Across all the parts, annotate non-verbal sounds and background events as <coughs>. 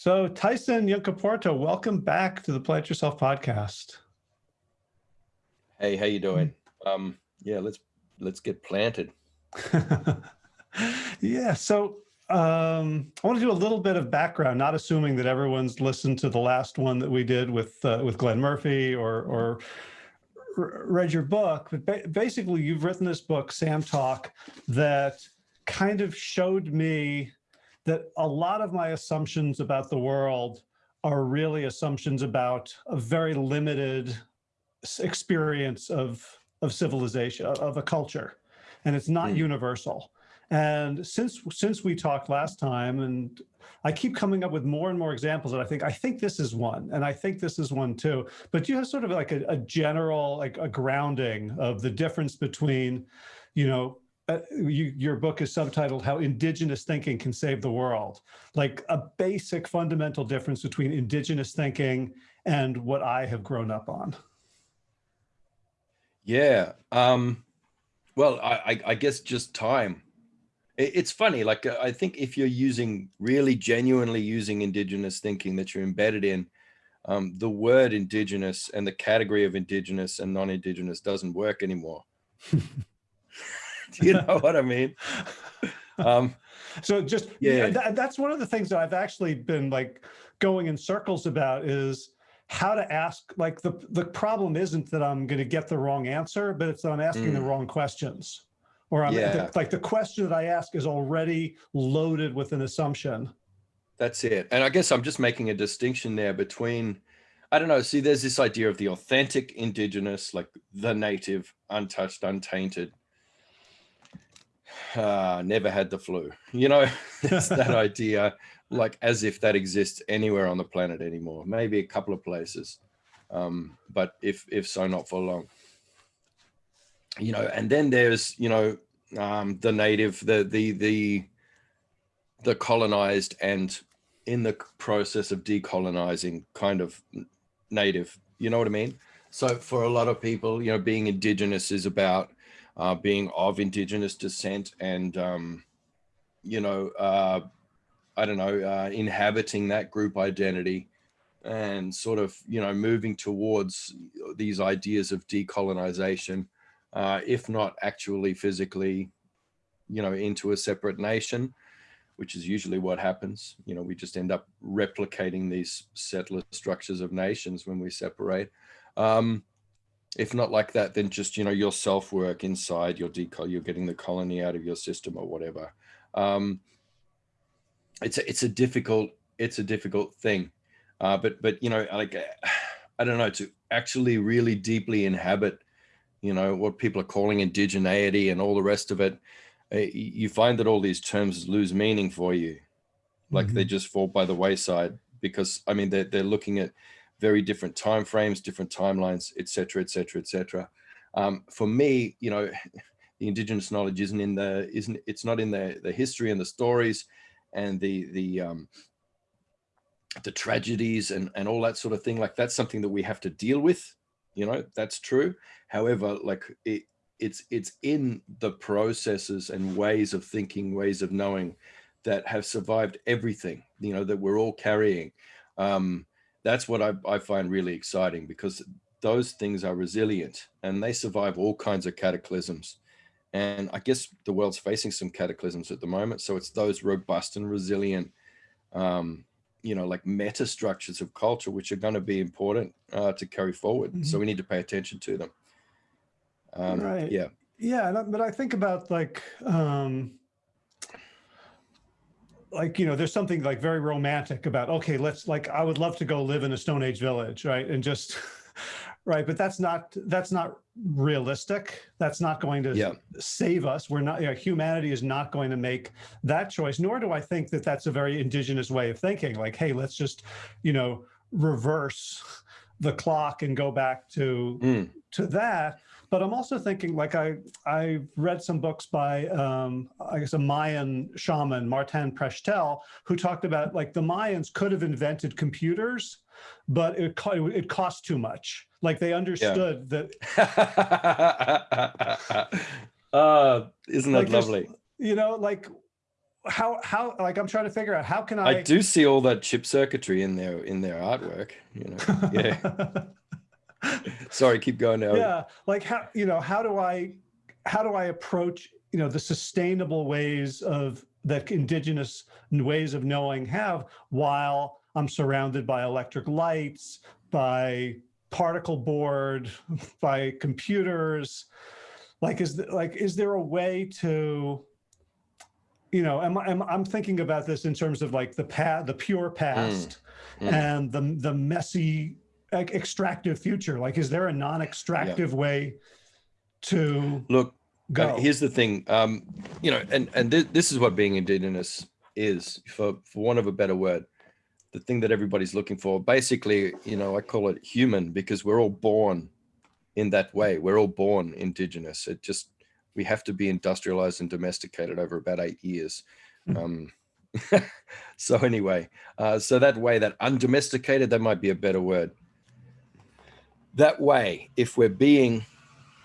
So Tyson Yunkaporta, welcome back to the Plant Yourself podcast. Hey, how you doing? Um, yeah, let's let's get planted. <laughs> yeah, so um, I want to do a little bit of background, not assuming that everyone's listened to the last one that we did with uh, with Glenn Murphy or or read your book, but ba basically you've written this book, Sand Talk, that kind of showed me that a lot of my assumptions about the world are really assumptions about a very limited experience of of civilization of a culture. And it's not mm. universal. And since since we talked last time and i keep coming up with more and more examples that i think i think this is one and i think this is one too. But you have sort of like a, a general like a grounding of the difference between you know uh, you, your book is subtitled How Indigenous Thinking Can Save the World, like a basic fundamental difference between indigenous thinking and what I have grown up on. Yeah. Um, well, I, I guess just time. It's funny, like uh, I think if you're using, really genuinely using indigenous thinking that you're embedded in, um, the word indigenous and the category of indigenous and non-indigenous doesn't work anymore. <laughs> <laughs> Do you know what I mean? Um, so just, yeah, that, that's one of the things that I've actually been like going in circles about is how to ask, like the, the problem isn't that I'm going to get the wrong answer, but it's that I'm asking mm. the wrong questions. Or I'm yeah. the, like the question that I ask is already loaded with an assumption. That's it. And I guess I'm just making a distinction there between, I don't know, see, there's this idea of the authentic indigenous, like the native, untouched, untainted, uh, never had the flu. <laughs> You know, it's that <laughs> idea, like as if that exists anywhere on the planet anymore. Maybe a couple of places, um, but if if so, not for long. You know, and then there's you know um, the native, the the the the colonized, and in the process of decolonizing, kind of native. You know what I mean? So for a lot of people, you know, being indigenous is about uh, being of indigenous descent and, um, you know, uh, I don't know, uh, inhabiting that group identity and sort of, you know, moving towards these ideas of decolonization, uh, if not actually physically, you know, into a separate nation, which is usually what happens. You know, we just end up replicating these settler structures of nations when we separate. Um, if not like that, then just, you know, your self work inside your decol, you're getting the colony out of your system or whatever. Um, it's a, it's a difficult, it's a difficult thing. Uh, but, but, you know, like, I don't know, to actually really deeply inhabit, you know, what people are calling indigeneity and all the rest of it, uh, you find that all these terms lose meaning for you. Like mm -hmm. they mm-hmm. just fall by the wayside because, I mean, they're, they're looking at, very different time frames, different timelines, et cetera, et cetera, et cetera. Um, for me, you know, the indigenous knowledge isn't in the, isn't, it's not in the, the history and the stories and the, the, um, the tragedies and, and all that sort of thing. Like that's something that we have to deal with, you know, that's true. However, like it, it's, it's in the processes and ways of thinking, ways of knowing that have survived everything, you know, that we're all carrying. Um, that's what I, I find really exciting because those things are resilient and they survive all kinds of cataclysms. And I guess the world's facing some cataclysms at the moment. So it's those robust and resilient, um, you know, like meta structures of culture, which are going to be important uh, to carry forward. Mm -hmm. So mm-hmm. we need to pay attention to them. Um, right. Yeah. Yeah. But I think about like, um, like, you know, there's something like very romantic about, okay, let's like, I would love to go live in a Stone Age village, right? And just, <laughs> right. But that's not, that's not realistic. That's not going to yeah. save us. We're not, you know, humanity is not going to make that choice, nor do I think that that's a very indigenous way of thinking. Like, hey, let's just, you know, reverse the clock and go back to, mm. to that. But I'm also thinking, like I I read some books by um, I guess a Mayan shaman, Martin Prechtel, who talked about like the Mayans could have invented computers, but it it cost too much. Like they understood yeah. that. <laughs> uh, isn't that like lovely? You know, like how how like I'm trying to figure out how can I I do see all that chip circuitry in their in their artwork. You know, <laughs> yeah. <laughs> <laughs> Sorry, keep going now. yeah like how you know how do i how do i approach you know the sustainable ways of that indigenous ways of knowing have while i'm surrounded by electric lights by particle board <laughs> by computers like is th- like is there a way to you know am, I- am, i'm thinking about this in terms of like the past the pure past mm. and the the messy like, extractive future? Like is there a non-extractive way to Look, go? Uh, here's the thing um you know and and this, this is what being indigenous is for for want of a better word. The thing that everybody's looking for basically you know i call it human because we're all born in that way. We're all born indigenous. It just we have to be industrialized and domesticated over about eight years. Hmm. um <laughs> so anyway uh so that way that undomesticated that might be a better word that way if we're being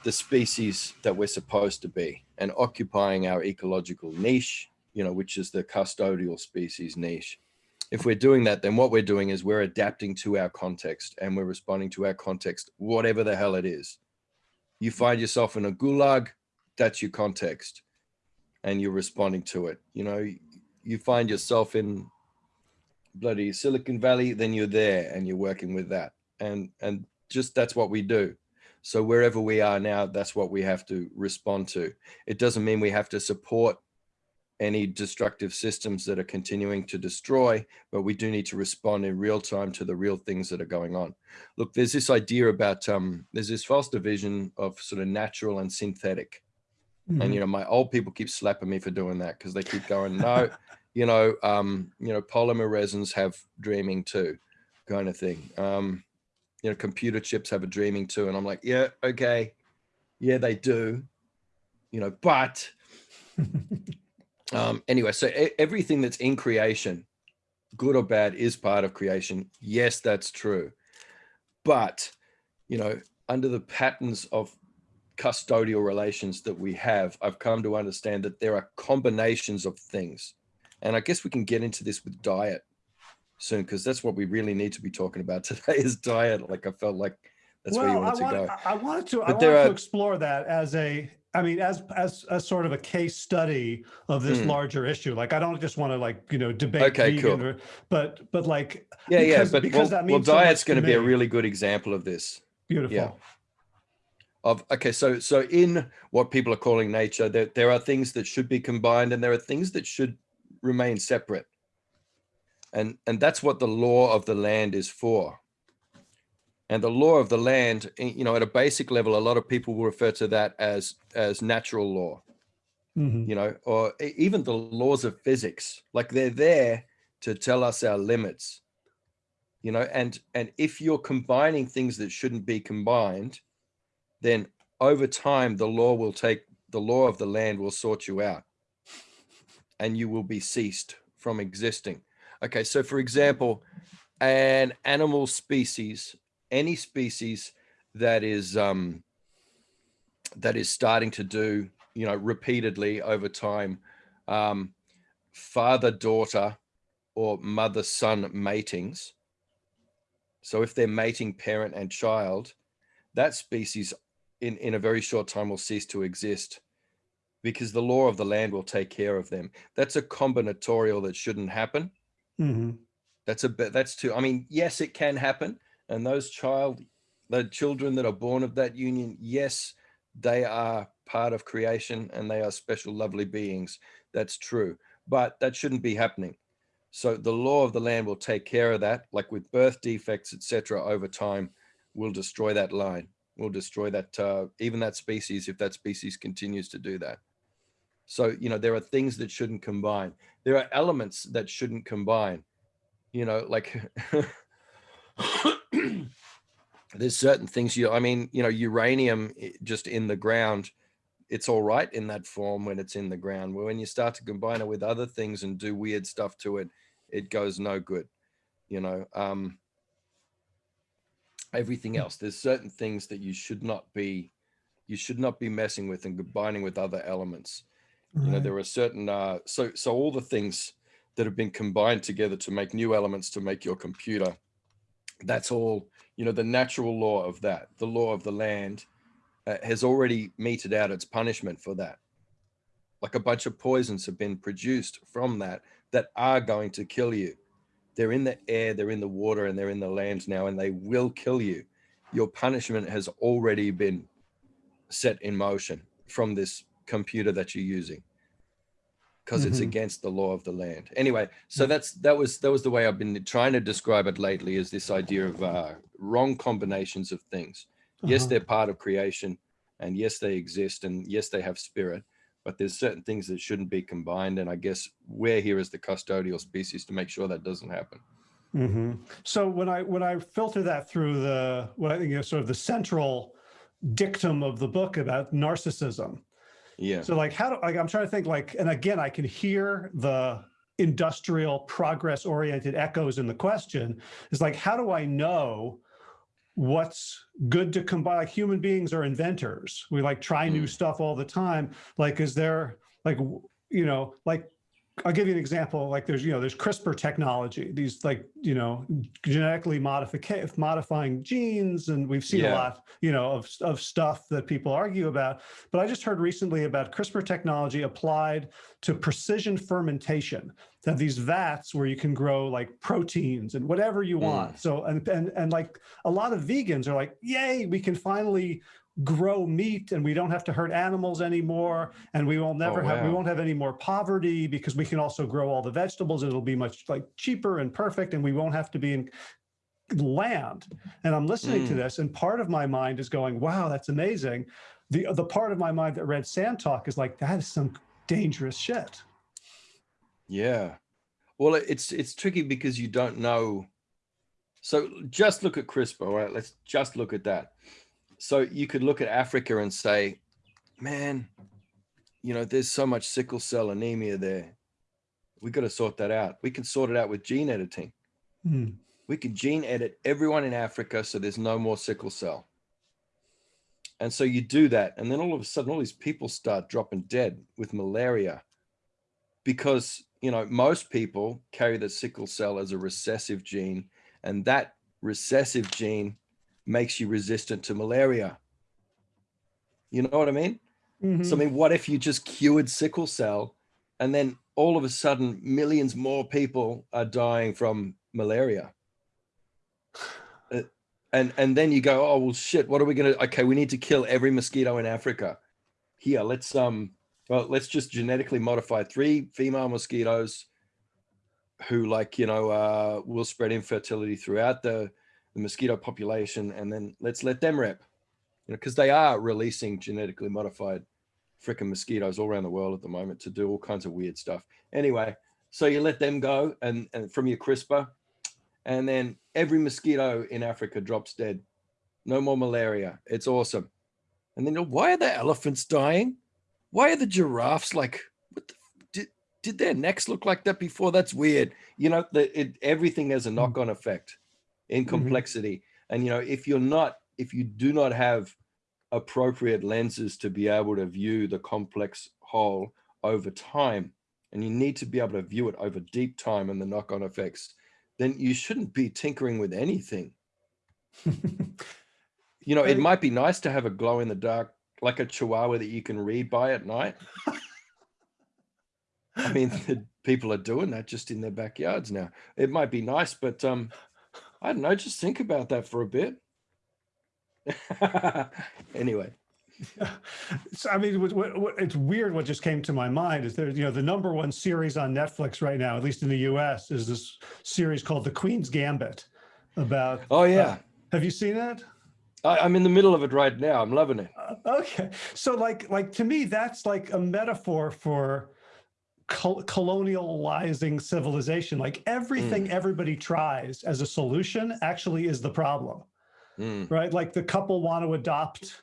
the species that we're supposed to be and occupying our ecological niche, you know, which is the custodial species niche. If we're doing that, then what we're doing is we're adapting to our context and we're responding to our context, whatever the hell it is. You find yourself in a gulag, that's your context and you're responding to it. You know, you find yourself in bloody Silicon Valley, then you're there and you're working with that. And, and just that's what we do. So wherever we are now, that's what we have to respond to. It doesn't mean we have to support any destructive systems that are continuing to destroy, but we do need to respond in real time to the real things that are going on. Look, there's this idea about, um, there's this false division of sort of natural and synthetic. And, you know, my old people keep slapping me for doing that because they keep going, no, <laughs> you know, um, you know, polymer resins have dreaming too kind of thing. Um, you know, computer chips have a dreaming too. And I'm like, yeah, okay. Yeah, they do, you know, but <laughs> um, anyway, so everything that's in creation, good or bad, is part of creation. Yes, that's true. But, you know, under the patterns of custodial relations that we have, I've come to understand that there are combinations of things. And I guess we can get into this with diet soon because that's what we really need to be talking about <laughs> today is diet. Like I felt like that's where you wanted I, to want- go. I- wanted to, I wanted there to explore that as a, I mean, as, as, as sort of a case study of this Mm. larger issue. Like, I don't just want to like, you know, debate Okay, vegan, cool. or- but, but like, Yeah, yeah, but because well, that well means so diet's going to be a really good example of this. beautiful. Yeah. Of okay, so so in what people are calling nature, there there are things that should be combined, and there are things that should remain separate. And and that's what the law of the land is for. And the law of the land, eh, you know, at a basic level, a lot of people will refer to that as as natural law. Mhm. you know, or even the laws of physics, like they're there to tell us our limits, you know, and and if you're combining things that shouldn't be combined, then over time the law will take the law of the land will sort you out and you will be ceased from existing. Okay, so for example, an animal species, any species that is um that is starting to do you know repeatedly over time um father daughter or mother son matings. So if they're mating parent and child that species in in a very short time will cease to exist because the law of the land will take care of them. That's a combinatorial that shouldn't happen Mhm. that's a bit that's too i mean yes it can happen. And those child the children that are born of that union yes they are part of creation and they are special lovely beings. That's true. But that shouldn't be happening. So the law of the land will take care of that like with birth defects etc over time will destroy that line will destroy that uh, even that species if that species continues to do that so you know there are things that shouldn't combine. There are elements that shouldn't combine you know like <coughs> there's certain things you i mean you know uranium just in the ground it's all right in that form when it's in the ground. But when you start to combine it with other things and do weird stuff to it it goes no good you know um everything else. There's certain things that you should not be you should not be messing with and combining with other elements You know, there are certain uh, so so all the things that have been combined together to make new elements to make your computer. That's all. You know, the natural law of that, the law of the land, uh, has already meted out its punishment for that. Like a bunch of poisons have been produced from that that are going to kill you. They're in the air, they're in the water, and they're in the land now, and they will kill you. Your punishment has already been set in motion from this computer that you're using because it's Mhm. against the law of the land. Anyway, so that's that was that was the way I've been trying to describe it lately is this idea of uh, wrong combinations of things. Yes, Uh-huh. they're part of creation, and yes, they exist, and yes, they have spirit. But there's certain things that shouldn't be combined, and I guess we're here as the custodial species to make sure that doesn't happen. Mhm. So when I when I filter that through the what I think is sort of the central dictum of the book about narcissism. Yeah. So like how do like I'm trying to think like and again I can hear the industrial progress oriented echoes in the question is like how do I know what's good to combine like human beings are inventors we like try new Mm. stuff all the time like is there like you know like I'll give you an example. Like there's, you know, there's CRISPR technology, these like, you know, genetically modifying genes. And we've seen a lot, you know, of, of stuff that people argue about. But I just heard recently about CRISPR technology applied to precision fermentation. That these vats where you can grow like proteins and whatever you hmm. want. So, and, and, and like a lot of vegans are like, yay, we can finally grow meat and we don't have to hurt animals anymore and we will never have we won't have any more poverty because we can also grow all the vegetables and it'll be much like cheaper and perfect and we won't have to be in land and i'm listening to Mm. this and part of my mind is going wow that's amazing the the part of my mind that read sand talk is like that is some dangerous shit Yeah. Well, it's it's tricky because you don't know. So just look at CRISPR, all right? Let's just look at that. So you could look at Africa and say, man, you know, there's so much sickle cell anemia there. We got to sort that out. We can sort it out with gene editing. Hmm. We can gene edit everyone in Africa so there's no more sickle cell. And so you do that, and then all of a sudden, all these people start dropping dead with malaria because you know most people carry the sickle cell as a recessive gene, and that recessive gene makes you resistant to malaria. You know what I mean? Mhm. So I mean, what if you just cured sickle cell, and then all of a sudden, millions more people are dying from malaria? Uh, and and then you go, oh well, shit. What are we gonna? Okay, we need to kill every mosquito in Africa. Here, let's um, well, let's just genetically modify three female mosquitoes who, like you know, uh, will spread infertility throughout the the mosquito population, and then let's let them rep. You know, because they are releasing genetically modified freaking mosquitoes all around the world at the moment to do all kinds of weird stuff. Anyway, so you let them go and, and from your CRISPR, and then every mosquito in Africa drops dead. No more malaria. It's awesome. And then why are the elephants dying? Why are the giraffes like? What the, did did their necks look like that before? That's weird. You know, the, it, everything has a hmm. knock-on effect in Mhm. complexity. And you know, if you're not, if you do not have appropriate lenses to be able to view the complex whole over time, and you need to be able to view it over deep time and the knock-on effects, then you shouldn't be tinkering with anything. <laughs> You know, it might be nice to have a glow in the dark, like a chihuahua that you can read by at night. <laughs> I mean, <laughs> people are doing that just in their backyards now. It might be nice, but um, I don't know. Just think about that for a bit. <laughs> anyway, <laughs> so, I mean, what, what, what- it's weird. What just came to my mind is there, you know, the number one series on Netflix right now, at least in the U.S., is this series called The Queen's Gambit. About, oh yeah, have you seen it? I, I'm in the middle of it right now. I'm loving it. Uh, okay, so like, like to me, that's like a metaphor for col- colonializing civilization. Like everything everybody tries as a solution actually is the problem. Mm, right? Like the couple want to adopt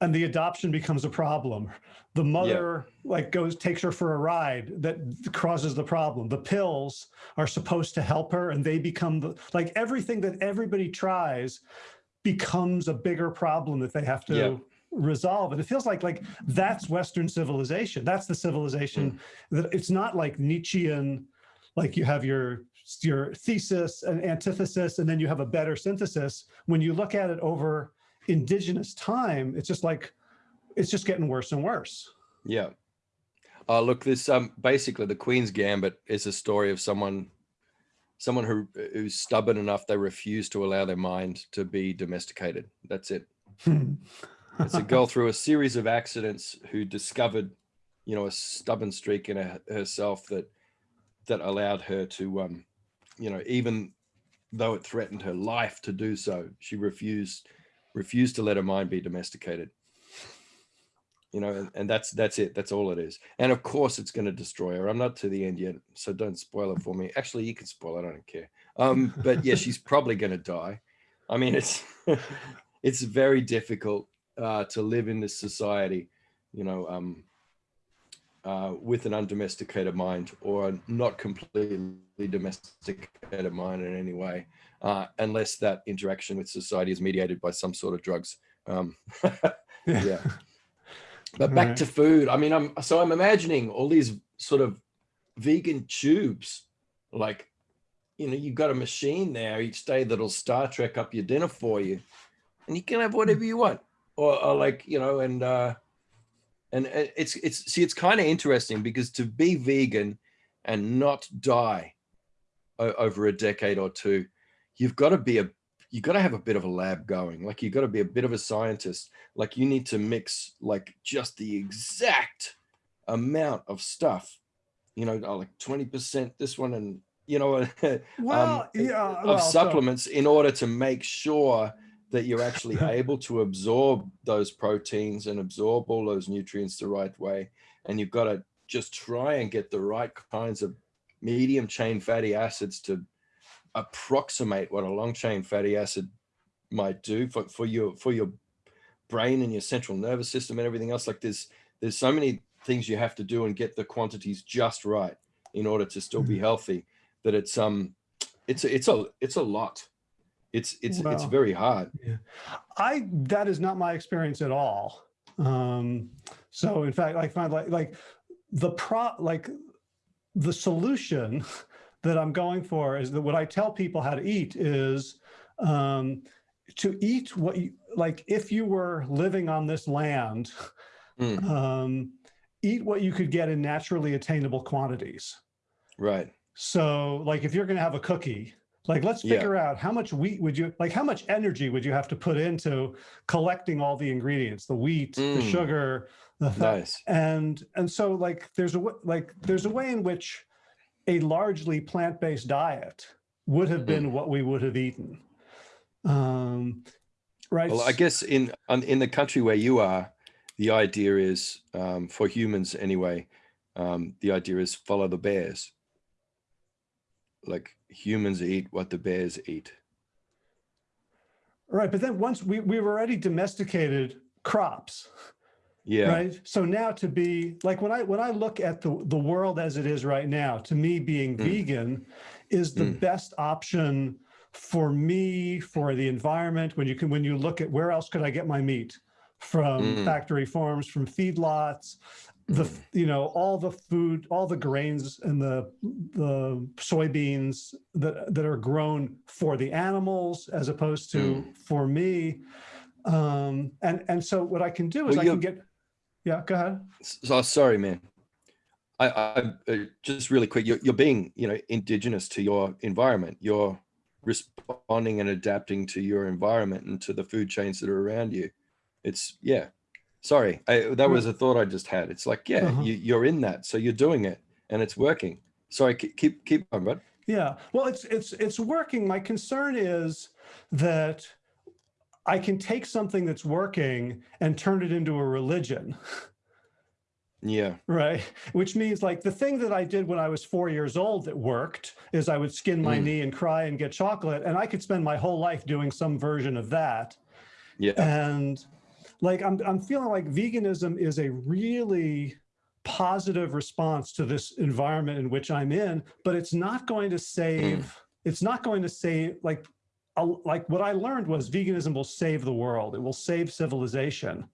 and the adoption becomes a problem. The mother like goes, takes her for a ride that causes the problem. The pills are supposed to help her and they become the, like everything that everybody tries becomes a bigger problem that they have to Yeah. Resolve. And it feels like like that's Western civilization. That's the civilization that it's not like Nietzschean, like you have your your thesis and antithesis, and then you have a better synthesis. When you look at it over indigenous time, it's just like it's just getting worse and worse. Yeah. Uh, look, this um basically the Queen's Gambit is a story of someone someone who who's stubborn enough they refuse to allow their mind to be domesticated. That's it. <laughs> it's a girl through a series of accidents who discovered, you know, a stubborn streak in her, herself that that allowed her to, um, you know, even though it threatened her life to do so, she refused refused to let her mind be domesticated you know, and, and that's that's it. That's all it is. And of course, it's going to destroy her. I'm not to the end yet, so don't spoil it for me. Actually, you can spoil. it. I don't care. Um, but yeah, she's probably going to die. I mean, it's <laughs> it's very difficult uh, to live in this society, you know, um, uh, with an undomesticated mind or not completely domesticated mind in any way, uh, unless that interaction with society is mediated by some sort of drugs. Um, <laughs> yeah. <laughs> But back right. to food. I mean, I'm so I'm imagining all these sort of vegan tubes, like, you know, you've got a machine there each day that'll Star Trek up your dinner for you, and you can have whatever you want, or, or like, you know, and uh, and it's it's see, it's kind of interesting because to be vegan and not die over a decade or two, you've got to be a you've got to have a bit of a lab going. Like you've got to be a bit of a scientist. Like you need to mix like just the exact amount of stuff, you know, like 20% this one and, you know, <laughs> um, well, um, yeah, of supplements so in order to make sure that you're actually <laughs> able to absorb those proteins and absorb all those nutrients the right way. And you've got to just try and get the right kinds of medium chain fatty acids to approximate what a long chain fatty acid might do for, for your for your brain and your central nervous system and everything else like there's there's so many things you have to do and get the quantities just right in order to still be mm-hmm. healthy that it's um it's a, it's a it's a lot it's it's it's very hard yeah. i that is not my experience at all um so in fact i find like like the pro like the solution <laughs> that I'm going for is that what I tell people how to eat is um, to eat what you, like if you were living on this land, mm. um, eat what you could get in naturally attainable quantities. Right. So like if you're going to have a cookie, like let's figure yeah. out how much wheat would you, like how much energy would you have to put into collecting all the ingredients, the wheat, mm. the sugar, the nice. and and so like there's a like there's a way in which a largely plant-based diet would have been mm. what we would have eaten. Um, right. Well, I guess in in the country where you are, the idea is um, for humans anyway. Um, the idea is follow the bears. Like humans eat what the bears eat. Right, but then once we we've already domesticated crops, yeah. Right. So now to be like when I when I look at the the world as it is right now, to me being mm. vegan is the mm. best option for me, for the environment, when you can when you look at where else could I get my meat from mm. factory farms, from feedlots, the you know all the food all the grains and the the soybeans that that are grown for the animals as opposed to mm. for me um and and so what i can do is well, i can get yeah, go ahead. So sorry, man. I, I uh, just really quick. You're, you're being, you know, indigenous to your environment. You're responding and adapting to your environment and to the food chains that are around you. It's yeah. Sorry, I, that was a thought I just had. It's like yeah, uh -huh. you, you're in that, so you're doing it, and it's working. Sorry, keep keep on, bud. Yeah, well, it's it's it's working. My concern is that I can take something that's working and turn it into a religion. Yeah. Right. Which means like the thing that I did when I was four years old that worked is I would skin my mm. knee and cry and get chocolate. And I could spend my whole life doing some version of that. Yeah. And like I'm, I'm feeling like veganism is a really positive response to this environment in which I'm in, but it's not going to save, mm. it's not going to save like like what I learned was veganism will save the world. It will save civilization.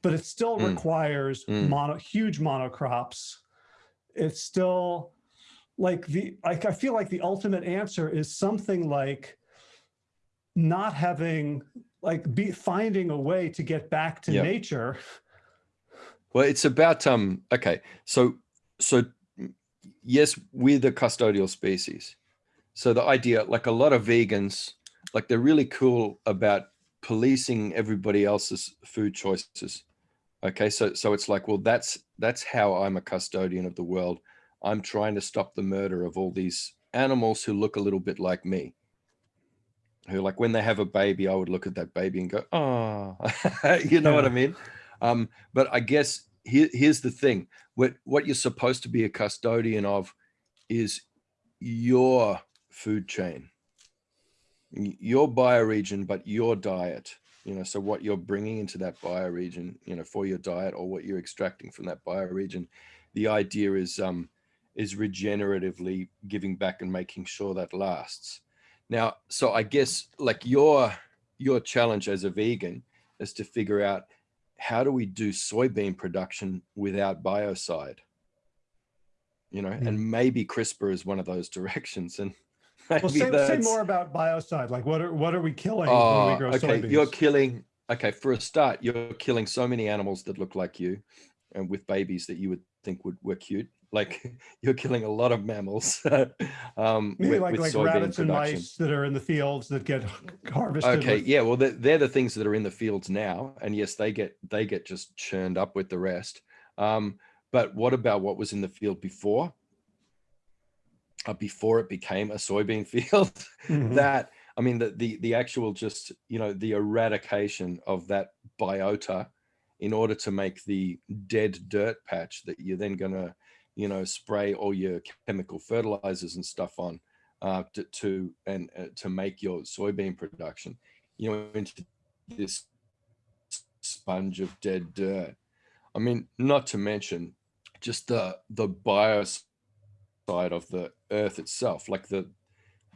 but it still Mm. requires Mm. mono, huge monocrops. It's still like the, like, I feel like the ultimate answer is something like not having, like be finding a way to get back to Yep. nature. Well, it's about um. Okay, so so yes, we're the custodial species. So the idea, like a lot of vegans, like they're really cool about policing everybody else's food choices. Okay, so so it's like, well, that's that's how I'm a custodian of the world. I'm trying to stop the murder of all these animals who look a little bit like me. Who like when they have a baby, I would look at that baby and go, oh, <laughs> you know what I mean? Um, but I guess here, here's the thing: what what you're supposed to be a custodian of is your food chain, your bioregion, but your diet. You know, so what you're bringing into that bioregion, you know, for your diet, or what you're extracting from that bioregion. The idea is um, is regeneratively giving back and making sure that lasts. Now, so I guess like your your challenge as a vegan is to figure out how do we do soybean production without biocide? You know, Hmm. and maybe CRISPR is one of those <laughs> directions. And maybe Well, say, say more about biocide. Like what are, what are we killing when oh, we grow okay, soybeans? you're killing, okay, for a start, you're killing so many animals that look like you and with babies that you would think would were cute. Like <laughs> you're killing a lot of mammals <laughs> um, Maybe with, like, with like rabbits and mice that are in the fields that get <laughs> harvested. Okay, with- yeah, well, they're, they're the things that are in the fields now, and yes, they get they get just churned up with the rest. Um, but what about what was in the field before? Uh, before it became a soybean field, Mhm. that I mean, the the the actual just you know the eradication of that biota in order to make the dead dirt patch that you're then gonna you know spray all your chemical fertilizers and stuff on uh, to, to and uh, to make your soybean production, you know, into this sponge of dead dirt. I mean, not to mention just the the biocide of the earth itself, like the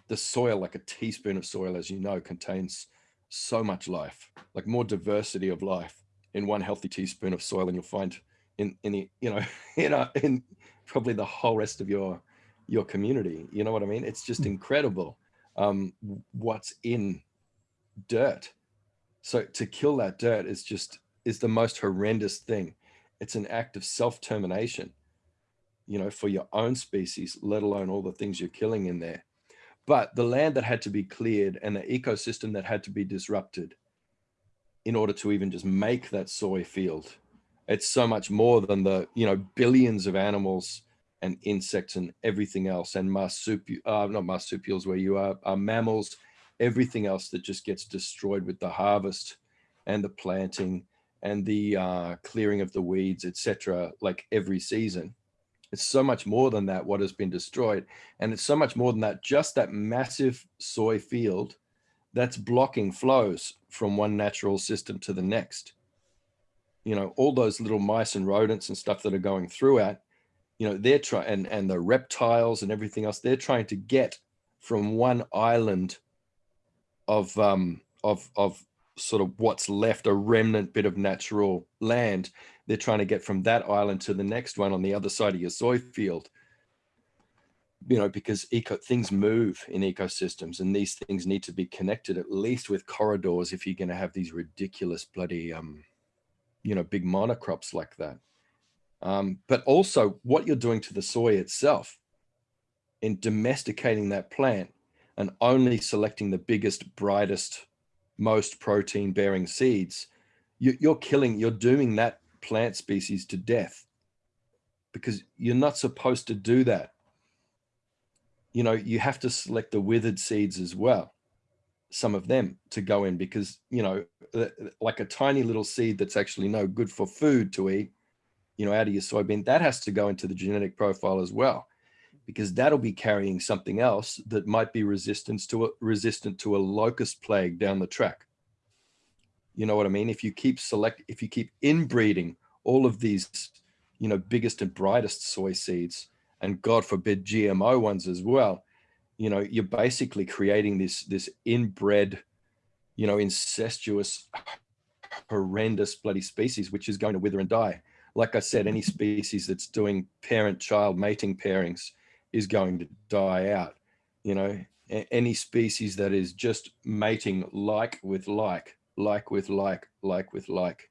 the soil, like a teaspoon of soil, as you know, contains so much life, like more diversity of life in one healthy teaspoon of soil and you'll find in in the you know <laughs> in a, in probably the whole rest of your your community. You know what I mean? It's just Mm. incredible um, what's in dirt. So to kill that dirt is just is the most horrendous thing. It's an act of self-termination, you know, for your own species, let alone all the things you're killing in there. But the land that had to be cleared and the ecosystem that had to be disrupted in order to even just make that soy field, it's so much more than the, you know, billions of animals and insects and everything else and marsupial, uh, not marsupials where you are, are mammals, everything else that just gets destroyed with the harvest and the planting and the uh, clearing of the weeds, etc. Like every season, it's so much more than that. What has been destroyed, and it's so much more than that. Just that massive soy field that's blocking flows from one natural system to the next. You know, all those little mice and rodents and stuff that are going through it. You know, they're trying and and the reptiles and everything else. They're trying to get from one island of um of of sort of what's left a remnant bit of natural land they're trying to get from that island to the next one on the other side of your soy field you know because eco things move in ecosystems and these things need to be connected at least with corridors if you're going to have these ridiculous bloody um you know big monocrops like that. Um but also what you're doing to the soy itself in domesticating that plant and only selecting the biggest brightest most protein bearing seeds you, you're killing you're dooming that plant species to death because you're not supposed to do that you know you have to select the withered seeds as well some of them to go in because you know uh, like a tiny little seed that's actually no good for food to eat you know out of your soybean that has to go into the genetic profile as well because that'll be carrying something else that might be resistant to a, resistant to a locust plague down the track. You know what i mean? If you keep select if you keep inbreeding all of these you know biggest and brightest soy seeds and god forbid gmo ones as well you know you're basically creating this this inbred you know incestuous horrendous bloody species, which is going to wither and die. Like I said, any species that's doing parent-child mating pairings is going to die out. You know, any species that is just mating like with like, like with like, like with like.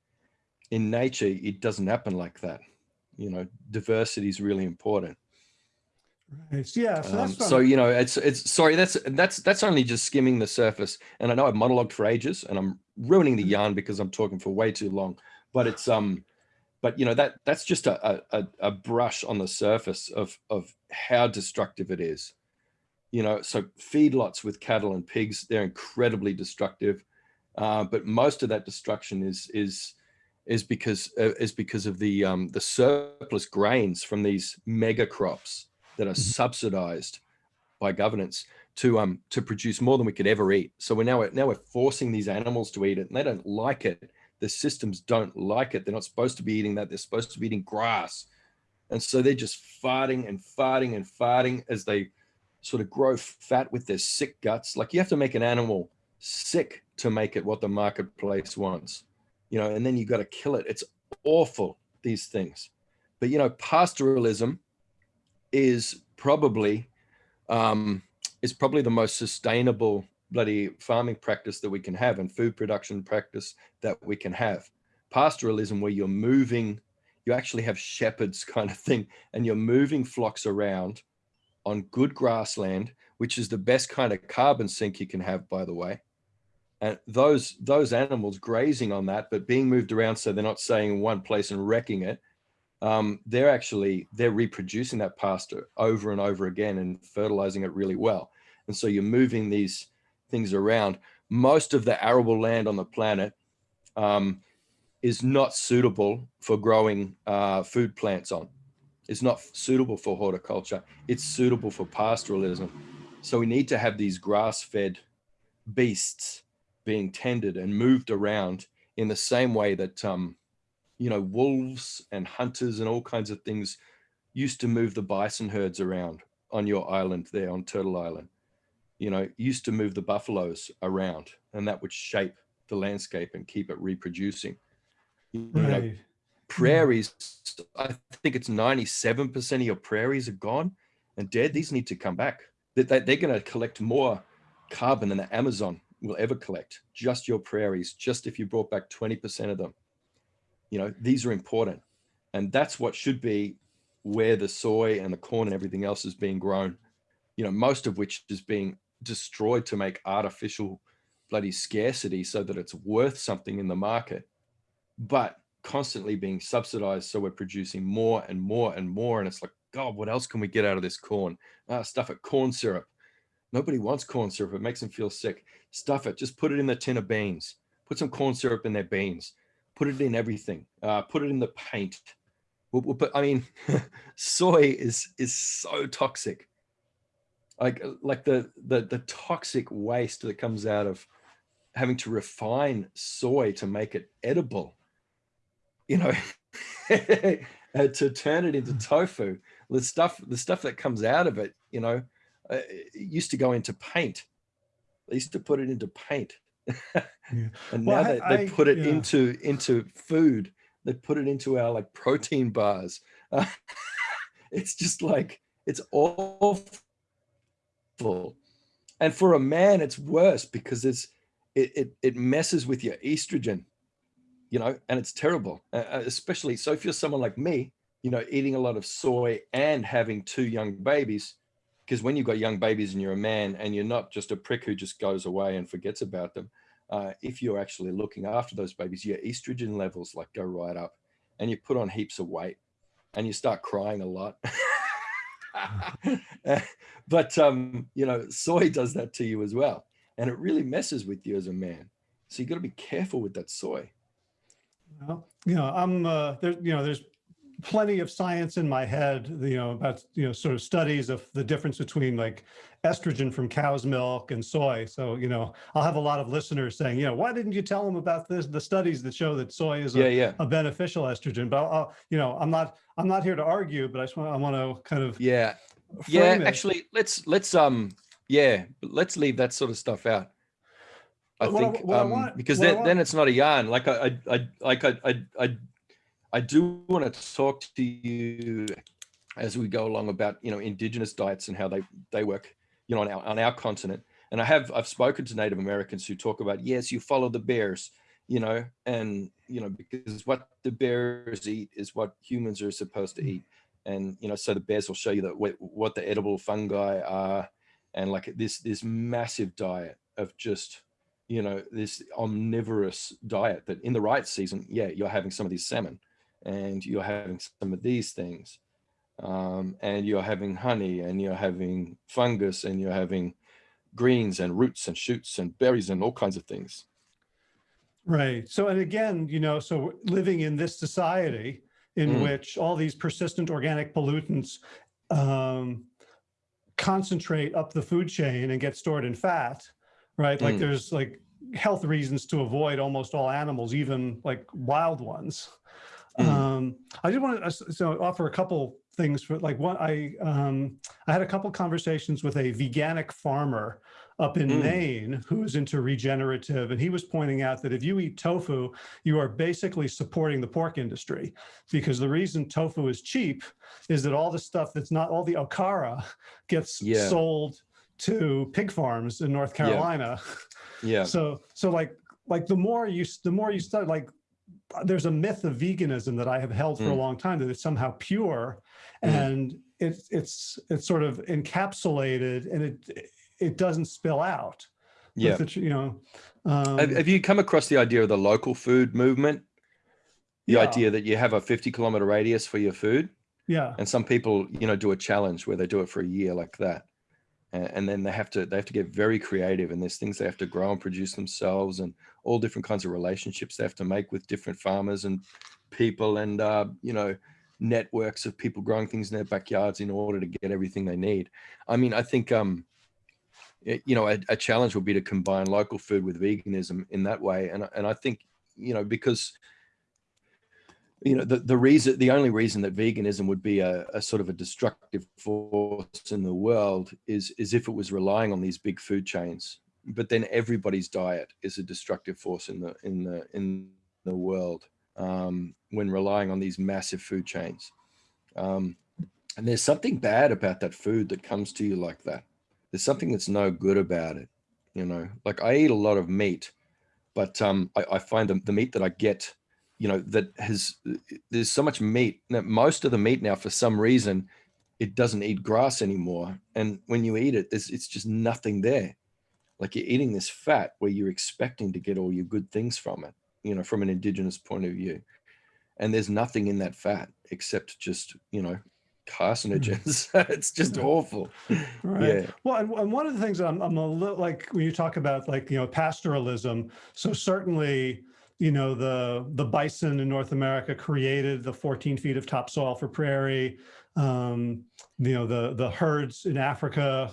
In nature, it doesn't happen like that. You know, diversity is really important. Right. Yeah. So, um, so you know, it's it's sorry. That's that's that's only just skimming the surface. And I know I've monologued for ages, and I'm ruining the mm-hmm. yarn because I'm talking for way too long. But it's um, but you know that that's just a a, a brush on the surface of of how destructive it is. You know, so feedlots with cattle and pigs, they're incredibly destructive. Uh, but most of that destruction is is is because uh, is because of the um, the surplus grains from these mega crops that are mm-hmm. subsidized by governance to um to produce more than we could ever eat. So we're now now we're forcing these animals to eat it, and they don't like it. The systems don't like it. They're not supposed to be eating that. They're supposed to be eating grass, and so they're just farting and farting and farting as they sort of grow fat with their sick guts. Like you have to make an animal sick to make it what the marketplace wants, you know. And then you've got to kill it. It's awful these things, but you know pastoralism is probably um, is probably the most sustainable bloody farming practice that we can have and food production practice that we can have. Pastoralism, where you're moving, you actually have shepherds <laughs> kind of thing, and you're moving flocks around on good grassland, which is the best kind of carbon sink you can have, by the way. And those those animals grazing on that, but being moved around so they're not staying in one place and wrecking it, um, they're actually they're reproducing that pasture over and over again and fertilizing it really well. And so you're moving these things around. Most of the arable land on the planet um, is not suitable for growing uh, food plants on. It's not suitable for horticulture. It's suitable for pastoralism. So we need to have these grass-fed beasts being tended and moved around in the same way that um, you know, wolves and hunters and all kinds of things used to move the bison herds around on your island there on Turtle Island. You know, used to move the buffaloes around and that would shape the landscape and keep it reproducing. You right. know, prairies, I think it's 97% of your prairies are gone and dead. These need to come back. They, they, they're going to collect more carbon than the Amazon will ever collect. Just your prairies, just if you brought back 20% of them you know, these are important. And that's what should be where the soy and the corn and everything else is being grown, you know, most of which is being destroyed to make artificial bloody scarcity so that it's worth something in the market, but constantly being subsidized. So we're producing more and more and more. And it's like, God, what else can we get out of this corn? Ah, stuff it, corn syrup. Nobody wants corn syrup. It makes them feel sick. Stuff it. Just put it in the tin of beans. Put some corn syrup in their beans put it in everything, uh, put it in the paint. We'll put. I mean, <laughs> soy is is so toxic. Like like the the the toxic waste that comes out of having to refine soy to make it edible. You know, <laughs> to turn it into tofu, the stuff the stuff that comes out of it, you know, uh, used to go into paint. They used to put it into paint yeah. <laughs> and well, now I, they, they put it yeah. into into food they put it into our like protein bars uh, <laughs> it's just like it's awful and for a man it's worse because it's it, it, it messes with your estrogen you know and it's terrible uh, uh, especially so if you're someone like me you know eating a lot of soy and having two young babies because when you've got young babies and you're a man and you're not just a prick who just goes away and forgets about them, uh, if you're actually looking after those babies, your estrogen levels like go right up and you put on heaps of weight and you start crying a lot. <laughs> but, um, you know, soy does that to you as well. And it really messes with you as a man. So you've got to be careful with that soy. Well, you know, I'm, uh, there, you know, there's plenty of science in my head, you know, about, you know, sort of studies of the difference between like estrogen from cow's milk and soy. So, you know, I'll have a lot of listeners saying, you know, why didn't you tell them about this, the studies that show that soy is a, yeah, yeah. a beneficial estrogen, but I'll, I'll, you know, I'm not, I'm not here to argue, but I just want, I want to kind of. Yeah. Yeah. It. Actually, let's, let's, um, yeah, let's leave that sort of stuff out. I What think I um, want- because I then, then it's not a yarn. Like I, I, I like I, I, I, I do want to talk to you as we go along about you know indigenous diets and how they they work you know on our on our continent. And I have I've spoken to Native Americans who talk about yes, you follow the bears, you know, and you know because what the bears eat is what humans are supposed to eat, and you know so the bears will show you that what, the edible fungi are, and like this this massive diet of just you know this omnivorous diet that in the right season yeah you're having some of these salmon and you're having some of these things um, and you're having honey and you're having fungus and you're having greens and roots and shoots and berries and all kinds of things Right. So, and again, you know, so living in this society in Mm. which all these persistent organic pollutants um, concentrate up the food chain and get stored in fat, right? Like Mm. there's like health reasons to avoid almost all animals, even like wild ones. Mm. Um, I just want to so offer a couple things for like one. I um, I had a couple conversations with a veganic farmer up in Mm. Maine who is into regenerative, and he was pointing out that if you eat tofu, you are basically supporting the pork industry because the reason tofu is cheap is that all the stuff that's not all the okara gets Yeah. sold to pig farms in North Carolina. yeah <laughs> So so like like the more you the more you study like there's a myth of veganism that I have held for a Mm. long time that it's somehow pure Mm. and it's it's it's sort of encapsulated and it it doesn't spill out. yeah the you know. Um, have, have you come across the idea of the local food movement the yeah, idea that you have a 50 kilometer radius for your food Yeah. and some people you know do a challenge where they do it for a year like that and, then they have to they have to get very creative and there's things they have to grow and produce themselves and all different kinds of relationships they have to make with different farmers and people and uh, you know networks of people growing things in their backyards in order to get everything they need. I mean i think um you know a, a challenge would be to combine local food with veganism in that way and and i think you know because you know the, the reason the only reason that veganism would be a, a sort of a destructive force in the world is is if it was relying on these big food chains. But then everybody's diet is a destructive force in the in the in the world um, when relying on these massive food chains. Um, and there's something bad about that food that comes to you like that. There's something that's no good about it you know? Like i eat a lot of meat but um, I, I find the, the meat that i get you know that has there's so much meat that most of the meat now for some reason it doesn't eat grass anymore. And when you eat it there's it's just nothing there. Like you're eating this fat where you're expecting to get all your good things from it you know from an indigenous point of view. And there's nothing in that fat except just you know carcinogens. Hmm. <laughs> It's just awful. Right. yeah. Well, and, and one of the things I'm, I'm a little like when you talk about like, you know, pastoralism. So certainly, you know, the, the bison in North America created the 14 feet of topsoil for prairie. Um, you know, the, the herds in Africa,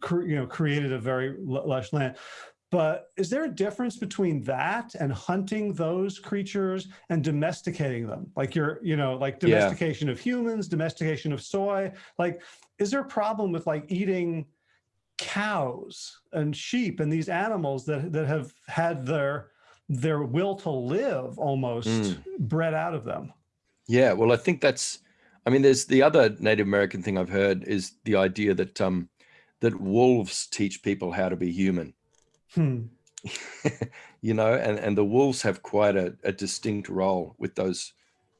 cre- you know, created a very lush land. But is there a difference between that and hunting those creatures and domesticating them? Like you're, you know, like Yeah. domestication of humans, domestication of soy. Like, is there a problem with like eating cows and sheep and these animals that that have had their their will to live almost Mm. bred out of them? Yeah, well, I think that's. I mean, there's the other Native American thing I've heard is the idea that um, that wolves teach people how to be human. Hmm. <laughs> you know, and and the wolves have quite a, a distinct role with those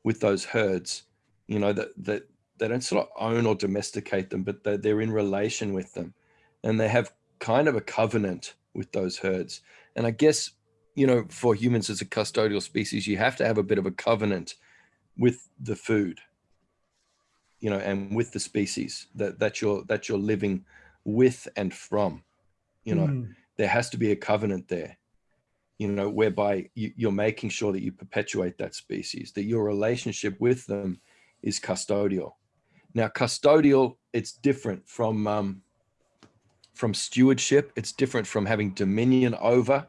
with those herds. You know that that they don't sort of own or domesticate them, but they're, they're in relation with them, and they have kind of a covenant with those herds. And I guess you know, for humans as a custodial species, you have to have a bit of a covenant with the food you know and with the species that that you're that you're living with and from you know. Hmm. there has to be a covenant there you know whereby you, you're making sure that you perpetuate that species that your relationship with them is custodial. Now custodial it's different from um, from stewardship. It's different from having dominion over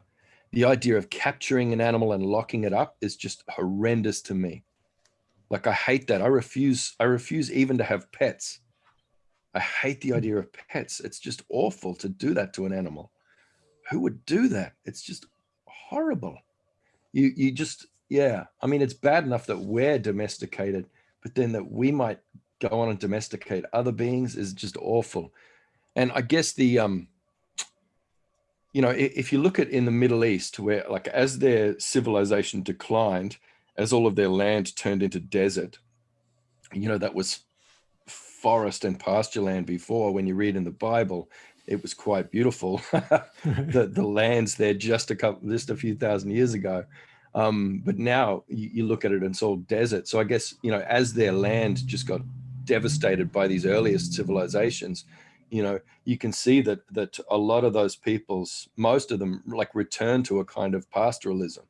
the idea of capturing an animal and locking it up is just horrendous to me like i hate that i refuse i refuse even to have pets i hate the idea of pets it's just awful to do that to an animal who would do that it's just horrible. You you just yeah. I mean, it's bad enough that we're domesticated, but then that we might go on and domesticate other beings is just awful. And I guess the um you know, if you look at in the Middle East, where like as their civilization declined, as all of their land turned into desert, you know, that was forest and pasture land before. When you read in the Bible, it was quite beautiful. <laughs> <laughs> the the lands there just a couple, just a few thousand years ago. Um, but now you, you look at it and it's all desert. So I guess, you know, as their land just got devastated by these earliest civilizations, you know, you can see that that a lot of those peoples, most of them like return to a kind of pastoralism.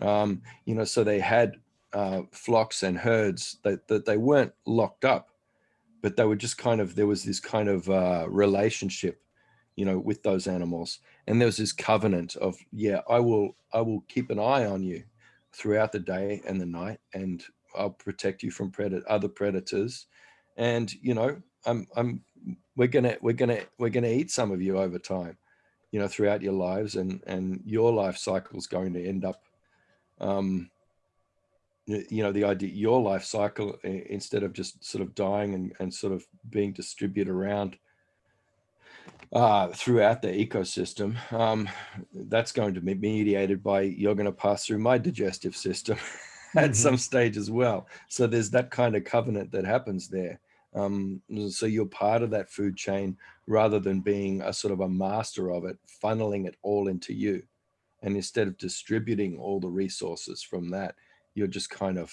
Um, you know, so they had uh, flocks and herds that, that they weren't locked up, but they were just kind of, there was this kind of uh, relationship, you know, with those animals. And there was this covenant of, yeah, I will, I will keep an eye on you throughout the day and the night, and I'll protect you from predator, other predators. And, you know, I'm, I'm, we're gonna, we're gonna, we're gonna eat some of you over time, you know, throughout your lives, and and your life cycle is going to end up, um, you know, the idea your life cycle instead of just sort of dying and and sort of being distributed around uh, throughout the ecosystem, um, that's going to be mediated by you're going to pass through my digestive system <laughs> at mm -hmm. some stage as well. So there's that kind of covenant that happens there. Um, so you're part of that food chain rather than being a sort of a master of it, funneling it all into you. And instead of distributing all the resources from that, you're just kind of,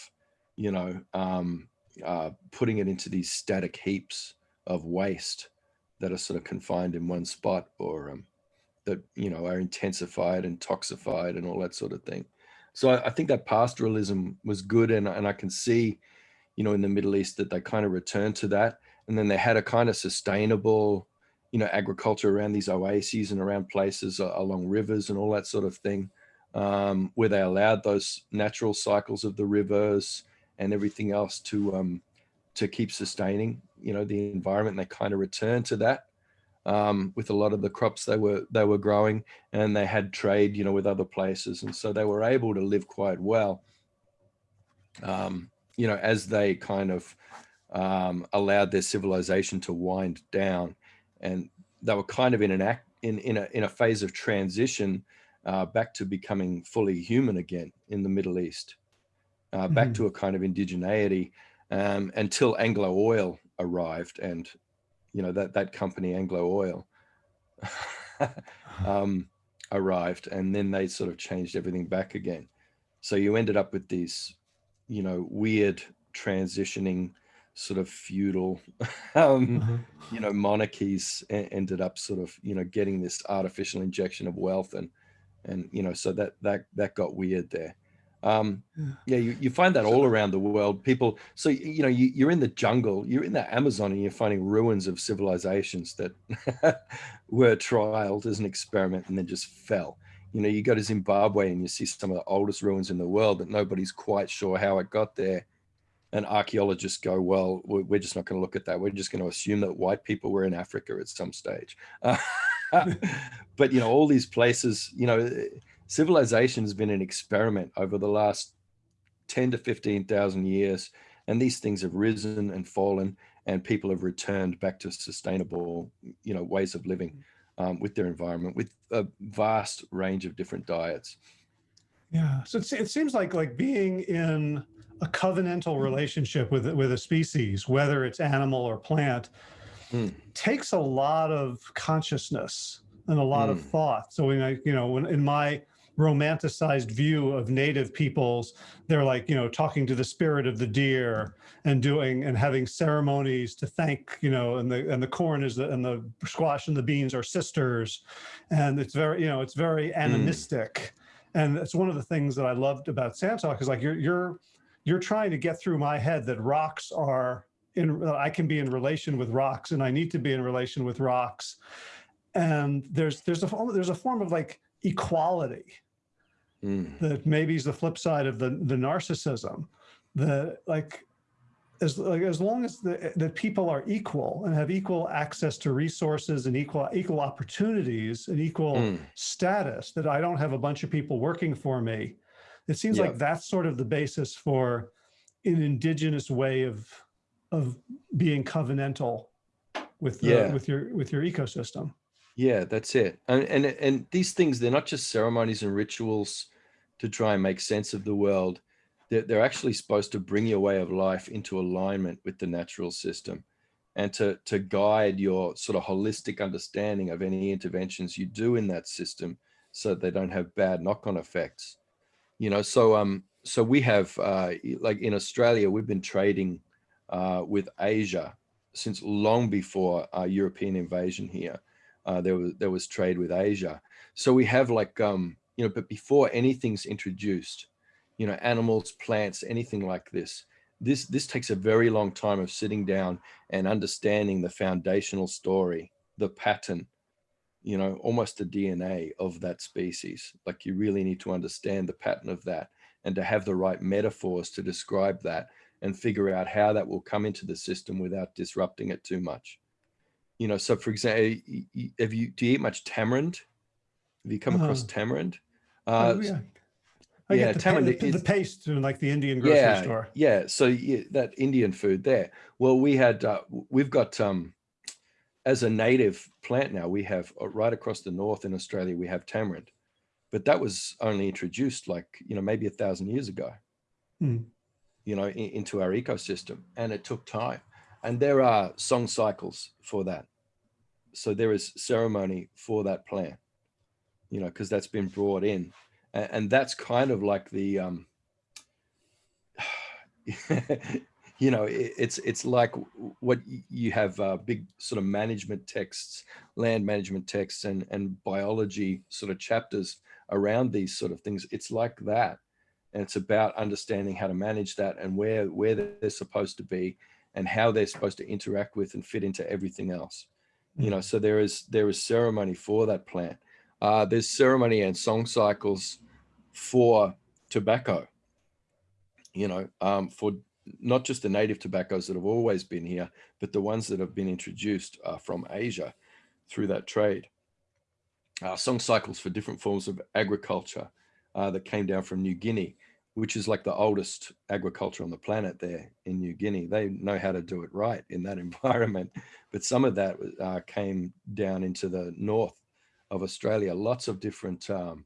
you know, um, uh, putting it into these static heaps of waste that are sort of confined in one spot or um, that, you know, are intensified and toxified and all that sort of thing. So I, I think that pastoralism was good. And, and I can see, you know, in the Middle East that they kind of returned to that. And then they had a kind of sustainable, you know, agriculture around these oases and around places along rivers and all that sort of thing, um, where they allowed those natural cycles of the rivers and everything else to um, to keep sustaining, you know, the environment. And they kind of returned to that um, with a lot of the crops they were they were growing, and they had trade, you know, with other places, and so they were able to live quite well. Um, you know, as they kind of um, allowed their civilization to wind down, and they were kind of in an act in in a in a phase of transition uh, back to becoming fully human again in the Middle East, uh, back mm -hmm. to a kind of indigeneity um, until Anglo Oil arrived, and you know that that company Anglo Oil <laughs> um, arrived, and then they sort of changed everything back again. So you ended up with these you know, weird transitioning sort of feudal, <laughs> um, uh -huh. you know, monarchies ended up sort of, you know, getting this artificial injection of wealth and, and, you know, so that, that, that got weird there. Um, yeah, yeah you, you find that all around the world. People, so, you know, you, you're in the jungle, you're in the Amazon and you're finding ruins of civilizations that <laughs> were trialed as an experiment and then just fell you know, you go to Zimbabwe and you see some of the oldest ruins in the world that nobody's quite sure how it got there. And archaeologists go, well, we're just not going to look at that. We're just going to assume that white people were in Africa at some stage. <laughs> But, you know, all these places, you know, civilization has been an experiment over the last 10 to 15,000 years. And these things have risen and fallen and people have returned back to sustainable, you know, ways of living um, with their environment, with a vast range of different diets. Yeah, so it seems like like being in a covenantal relationship with with a species, whether it's animal or plant, mm. takes a lot of consciousness and a lot mm. of hmm. thought. So when I, you know, when in my romanticized view of native peoples. They're like, you know, talking to the spirit of the deer and doing and having ceremonies to thank, you know, and the and the corn is the and the squash and the beans are sisters. And it's very, you know, it's very hmm. animistic. Mm. And it's one of the things that I loved about Sand is like you're you're you're trying to get through my head that rocks are in I can be in relation with rocks and I need to be in relation with rocks. And there's there's a there's a form of like equality mm. that maybe is the flip side of the, the narcissism. The like, as like as long as the the people are equal and have equal access to resources and equal equal opportunities and equal Mm. status that I don't have a bunch of people working for me. It seems Yeah. like that's sort of the basis for an indigenous way of of being covenantal with the, Yeah. with your with your ecosystem. Yeah, that's it. And, and and these things, they're not just ceremonies and rituals to try and make sense of the world. They're, they're actually supposed to bring your way of life into alignment with the natural system and to, to guide your sort of holistic understanding of any interventions you do in that system so they don't have bad knock-on effects. You know, so um, so we have uh, like in Australia, we've been trading uh, with Asia since long before uh, European invasion here uh, there was there was trade with Asia. So we have like um, you know, but before anything's introduced, you know, animals, plants, anything like this, this this takes a very long time of sitting down and understanding the foundational story, the pattern, you know, almost the DNA of that species. Like you really need to understand the pattern of that and to have the right metaphors to describe that and figure out how that will come into the system without disrupting it too much you know, so for example, have you, do you eat much tamarind? Have you come across Uh, tamarind? Oh, Uh, yeah. I yeah, get the, tamarind the, the paste in like the Indian grocery yeah, store. yeah. So yeah, that Indian food there. Well, we had, uh, we've got, um, as a native plant now, we have uh, right across the north in Australia, we have tamarind, but that was only introduced like, you know, maybe a thousand years ago, Hmm. you know, in, into our ecosystem and it took time. And there are song cycles for that. So there is ceremony for that plant, you know, because that's been brought in. And, and that's kind of like the, um, <sighs> you know, it, it's it's like what you have uh, big sort of management texts, land management texts, and and biology sort of chapters around these sort of things. It's like that, and it's about understanding how to manage that and where where they're supposed to be, and how they're supposed to interact with and fit into everything else. You know, so there is there is ceremony for that plant. Uh, there's ceremony and song cycles for tobacco you know, um, for not just the native tobaccos that have always been here, but the ones that have been introduced uh, from Asia through that trade. Uh, song cycles for different forms of agriculture uh, that came down from New Guinea, which is like the oldest agriculture on the planet there in New Guinea. They know how to do it right in that <laughs> environment. But some of that uh, came down into the north of Australia. Lots of different um,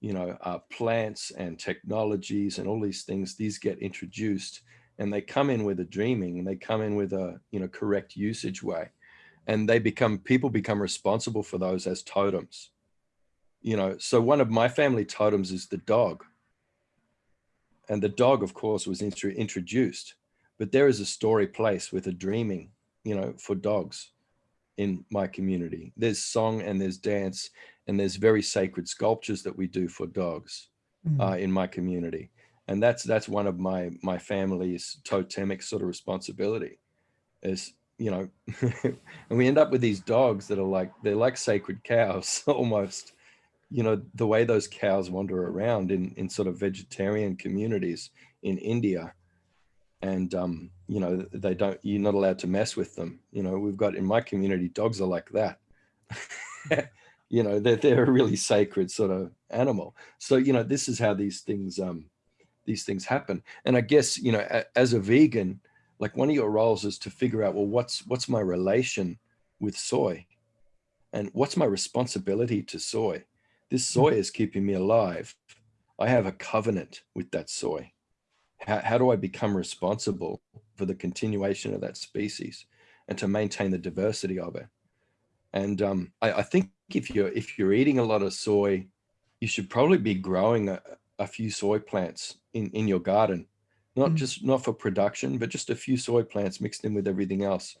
you know, uh, plants and technologies and all these things, these get introduced and they come in with a dreaming and they come in with a, you know, correct usage way. And they become, people become responsible for those as totems. You know, so one of my family totems is the dog. And the dog, of course, was intro introduced, but there is a story place with a dreaming, you know, for dogs in my community. There's song and there's dance and there's very sacred sculptures that we do for dogs Mm. uh, in my community. And that's that's one of my my family's totemic sort of responsibility is, you know, <laughs> and we end up with these dogs that are like, they're like sacred cows <laughs> almost, you know, the way those cows wander around in, in sort of vegetarian communities in India. And, um, you know, they don't, you're not allowed to mess with them. You know, we've got in my community, dogs are like that. <laughs> you know, they're, they're a really sacred sort of animal. So, you know, this is how these things, um, these things happen. And I guess, you know, a, as a vegan, like one of your roles is to figure out, well, what's, what's my relation with soy and what's my responsibility to soy? This soy is keeping me alive. I have a covenant with that soy. How, how do I become responsible for the continuation of that species and to maintain the diversity of it? And um, I, I think if you're if you're eating a lot of soy, you should probably be growing a, a few soy plants in in your garden, not Mm. just not for production, but just a few soy plants mixed in with everything else,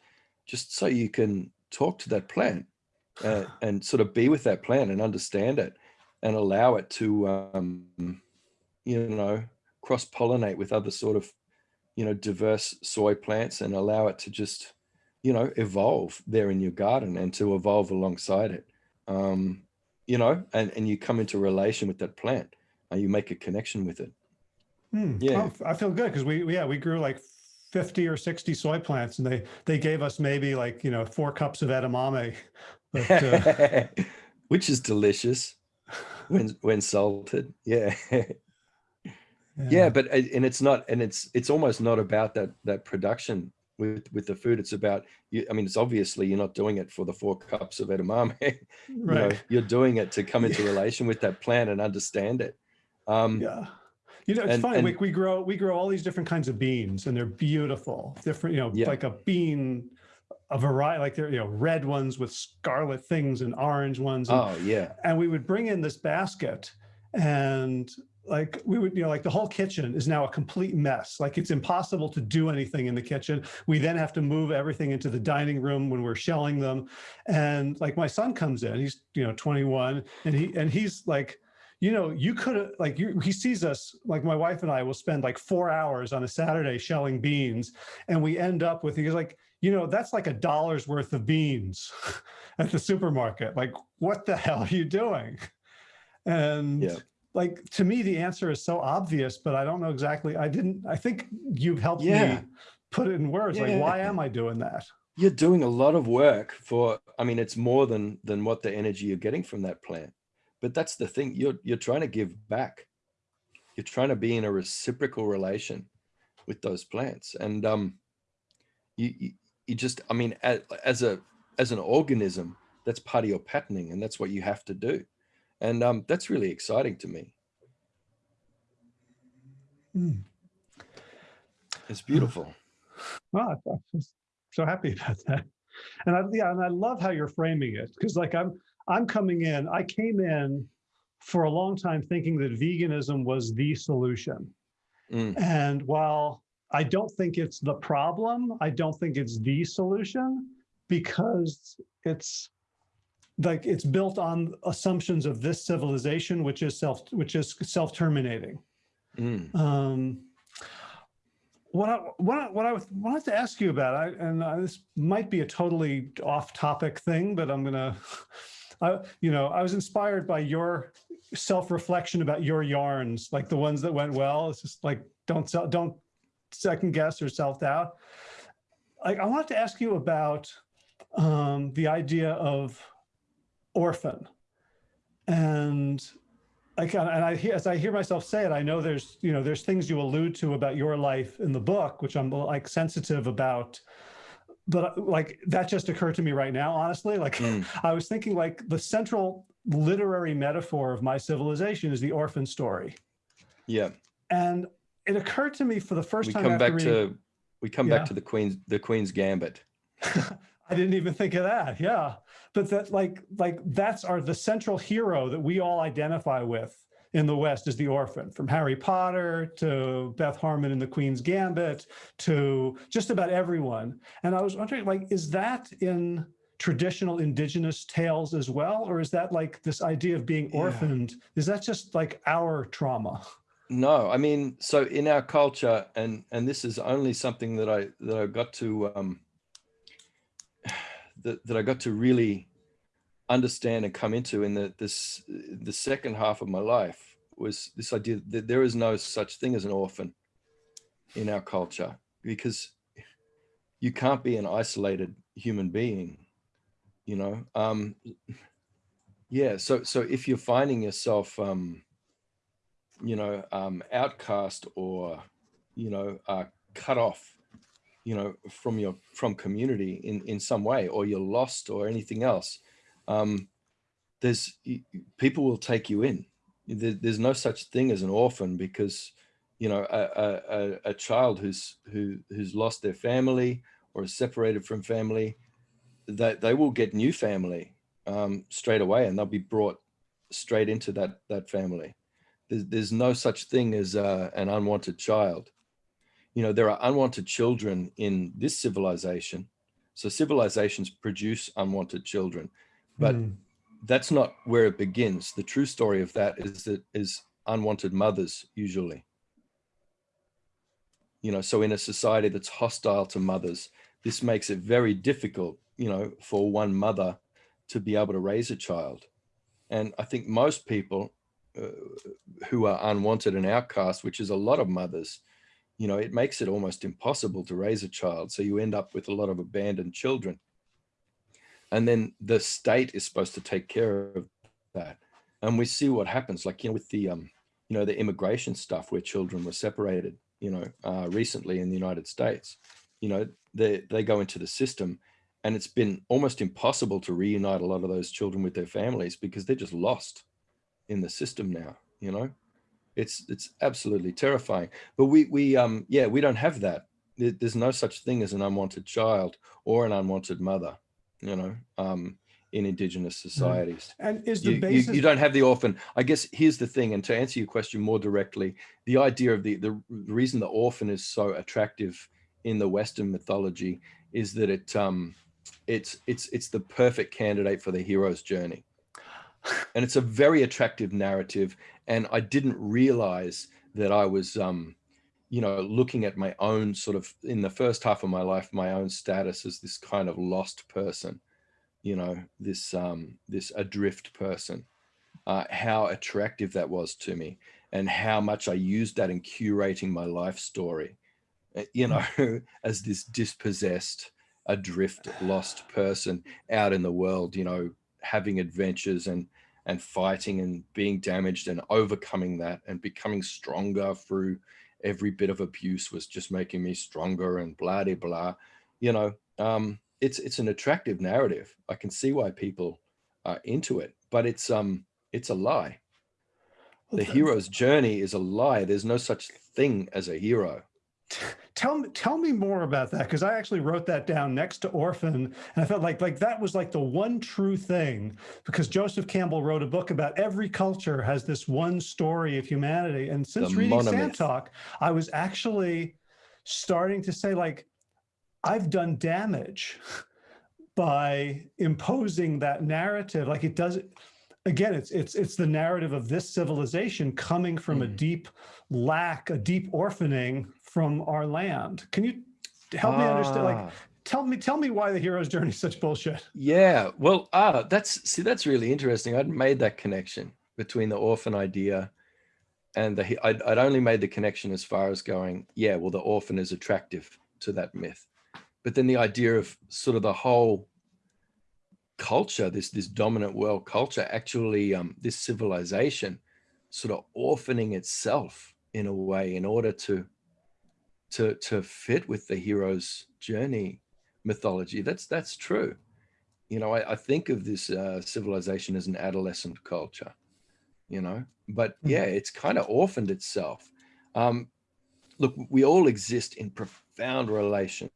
just so you can talk to that plant uh, and sort of be with that plant and understand it and allow it to um, you know cross pollinate with other sort of you know diverse soy plants and allow it to just you know evolve there in your garden and to evolve alongside it um you know and and you come into relation with that plant and you make a connection with it Hmm. Yeah. Oh, I feel good because we, we- yeah, we grew like 50 or 60 soy plants and they they gave us maybe like you know four cups of edamame but, uh, <laughs> which is delicious <laughs> when when salted. Yeah. Yeah. But uh, and it's not and it's it's almost not about that that production with with the food. It's about you i mean it's obviously you're not doing it for the four cups of edamame. Right <laughs> you know, you're doing it to come into relation with that plant and understand it. Um yeah. You know, it's And- funny. and- we, we grow we grow all these different kinds of beans, and they're beautiful. Different, you know, Yeah. like a bean, a variety, like they're you know red ones with scarlet things and orange ones. And, oh yeah and we would bring in this basket, and like we would, you know, like the whole kitchen is now a complete mess. Like it's impossible to do anything in the kitchen. We then have to move everything into the dining room when we're shelling them. And like my son comes in, he's you know 21, and he and he's like you know, you could have like you, he sees us like my wife and I will spend like four hours on a Saturday shelling beans, and we end up with he's like, you know, that's like a dollar's worth of beans <laughs> at the supermarket. Like, what the hell are you doing? And Yeah. like to me, the answer is so obvious, but I don't know exactly. I didn't. I think you've helped Yeah. me put it in words. Like, why am I doing that? you're doing a lot of work for i mean it's more than than what the energy you're getting from that plant but that's the thing you're you're trying to give back you're trying to be in a reciprocal relation with those plants and um you you, just i mean as, as a as an organism that's part of your patterning and that's what you have to do and um that's really exciting to me Hmm. it's beautiful <sighs> Wow, I'm so happy about that. And I, yeah, and I love how you're framing it because, like, I'm I'm coming in. I came in for a long time thinking that veganism was the solution, Mm, and while I don't think it's the problem, I don't think it's the solution because it's like it's built on assumptions of this civilization, which is self, which is self-terminating. mm. Um, what I, what I, what I wanted to ask you about, I, and uh, this might be a totally off-topic thing, but I'm gonna, <laughs> I, you know, I was inspired by your self-reflection about your yarns, like the ones that went well. It's just like don't sell, don't second guess or self-doubt. Like I wanted to ask you about um, the idea of orphan, and i like and I hear as I hear myself say it, I know there's you know there's things you allude to about your life in the book, which I'm like sensitive about. But like that just occurred to me right now, honestly. Like Mm. <laughs> I was thinking like the central literary metaphor of my civilization is the orphan story. yeah And it occurred to me for the first we time come back reading- to we come Yeah. back to the queen's the queen's gambit <laughs> I didn't even think of that. Yeah. But that like like that's our the central hero that we all identify with in the West is the orphan, from Harry Potter to Beth Harmon in the Queen's Gambit to just about everyone. And I was wondering, like, is that in traditional indigenous tales as well? Or is that like this idea of being Yeah. orphaned? Is that just like our trauma? No i mean so in our culture and and this is only something that i that i got to um <sighs> that, that i got to really understand and come into in the this the second half of my life was this idea that there is no such thing as an orphan in our culture because you can't be an isolated human being you know? Um yeah so so if you're finding yourself um you know um outcast or you know uh cut off you know from your from community in in some way or you're lost or anything else um there's people will take you in. There, there's no such thing as an orphan because you know a, a, a, child who's who who's lost their family or is separated from family that they will get new family um, straight away and they'll be brought straight into that that family there's, there's no such thing as uh, an unwanted child you know there are unwanted children in this civilization so civilizations produce unwanted children but Hmm. that's not where it begins. The true story of that is that is unwanted mothers usually. You know, so in a society that's hostile to mothers, this makes it very difficult, you know, for one mother to be able to raise a child. And I think most people who are unwanted and outcast, which is a lot of mothers, you know, it makes it almost impossible to raise a child. So you end up with a lot of abandoned children. And then the state is supposed to take care of that. And we see what happens, like, you know, with the, um, you know, the immigration stuff where children were separated, you know, uh, recently in the United States, you know, they, they go into the system and it's been almost impossible to reunite a lot of those children with their families because they're just lost in the system now, you know? It's it's absolutely terrifying. But we we um yeah, we don't have that. There's no such thing as an unwanted child or an unwanted mother, you know, um, in indigenous mm. societies. And is the You, you, you don't have the orphan. I guess here's the thing, and to answer your question more directly, the idea of the, the reason the orphan is so attractive in the Western mythology is that it um it's it's it's the perfect candidate for the hero's journey and it's a very attractive narrative and i didn't realize that i was um you know looking at my own sort of in the first half of my life my own status as this kind of lost person you know this um this adrift person uh how attractive that was to me and how much i used that in curating my life story uh, you know <laughs> as this dispossessed adrift lost person out in the world you know having adventures and and fighting and being damaged and overcoming that and becoming stronger through every bit of abuse was just making me stronger and blah de blah. You know um it's it's an attractive narrative. I can see why people are into it but it's um it's a lie. The hero's journey is a lie. There's no such thing as a hero <laughs> tell me tell me more about that because I actually wrote that down next to Orphan and I felt like like that was like the one true thing because Joseph Campbell wrote a book about every culture has this one story of humanity and since The reading Sand. Talk I was actually starting to say like I've done damage by imposing that narrative like it does again it's it's it's the narrative of this civilization coming from a Mm. deep lack a deep orphaning from our land can you help me understand like Ah. tell me tell me why the hero's journey is such bullshit Yeah, well, ah, that's see, that's really interesting. I'd made that connection between the orphan idea and the. he- I'd, I'd only made the connection as far as going, yeah, well, the orphan is attractive to that myth, but then the idea of sort of the whole culture, this this dominant world culture, actually, um, this civilization, sort of orphaning itself in a way in order to to to fit with the hero's journey mythology. That's that's true you know, I, I think of this uh, civilization as an adolescent culture, you know, but Mhm. yeah, it's kind of orphaned itself. Um, look, we all exist in profound relation.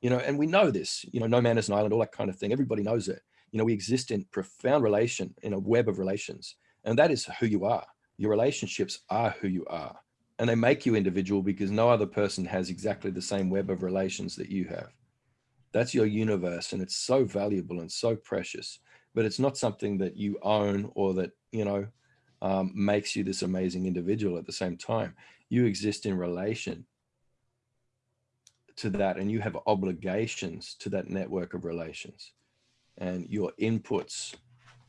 You know, and we know this, you know, no man is an island, all that kind of thing. Everybody knows it. You know, we exist in profound relation, in a web of relations, and that is who you are. Your relationships are who you are and they make you individual because no other person has exactly the same web of relations that you have. That's your universe and it's so valuable and so precious, but it's not something that you own or that, you know, um, makes you this amazing individual at the same time. You exist in relation to that and you have obligations to that network of relations and your inputs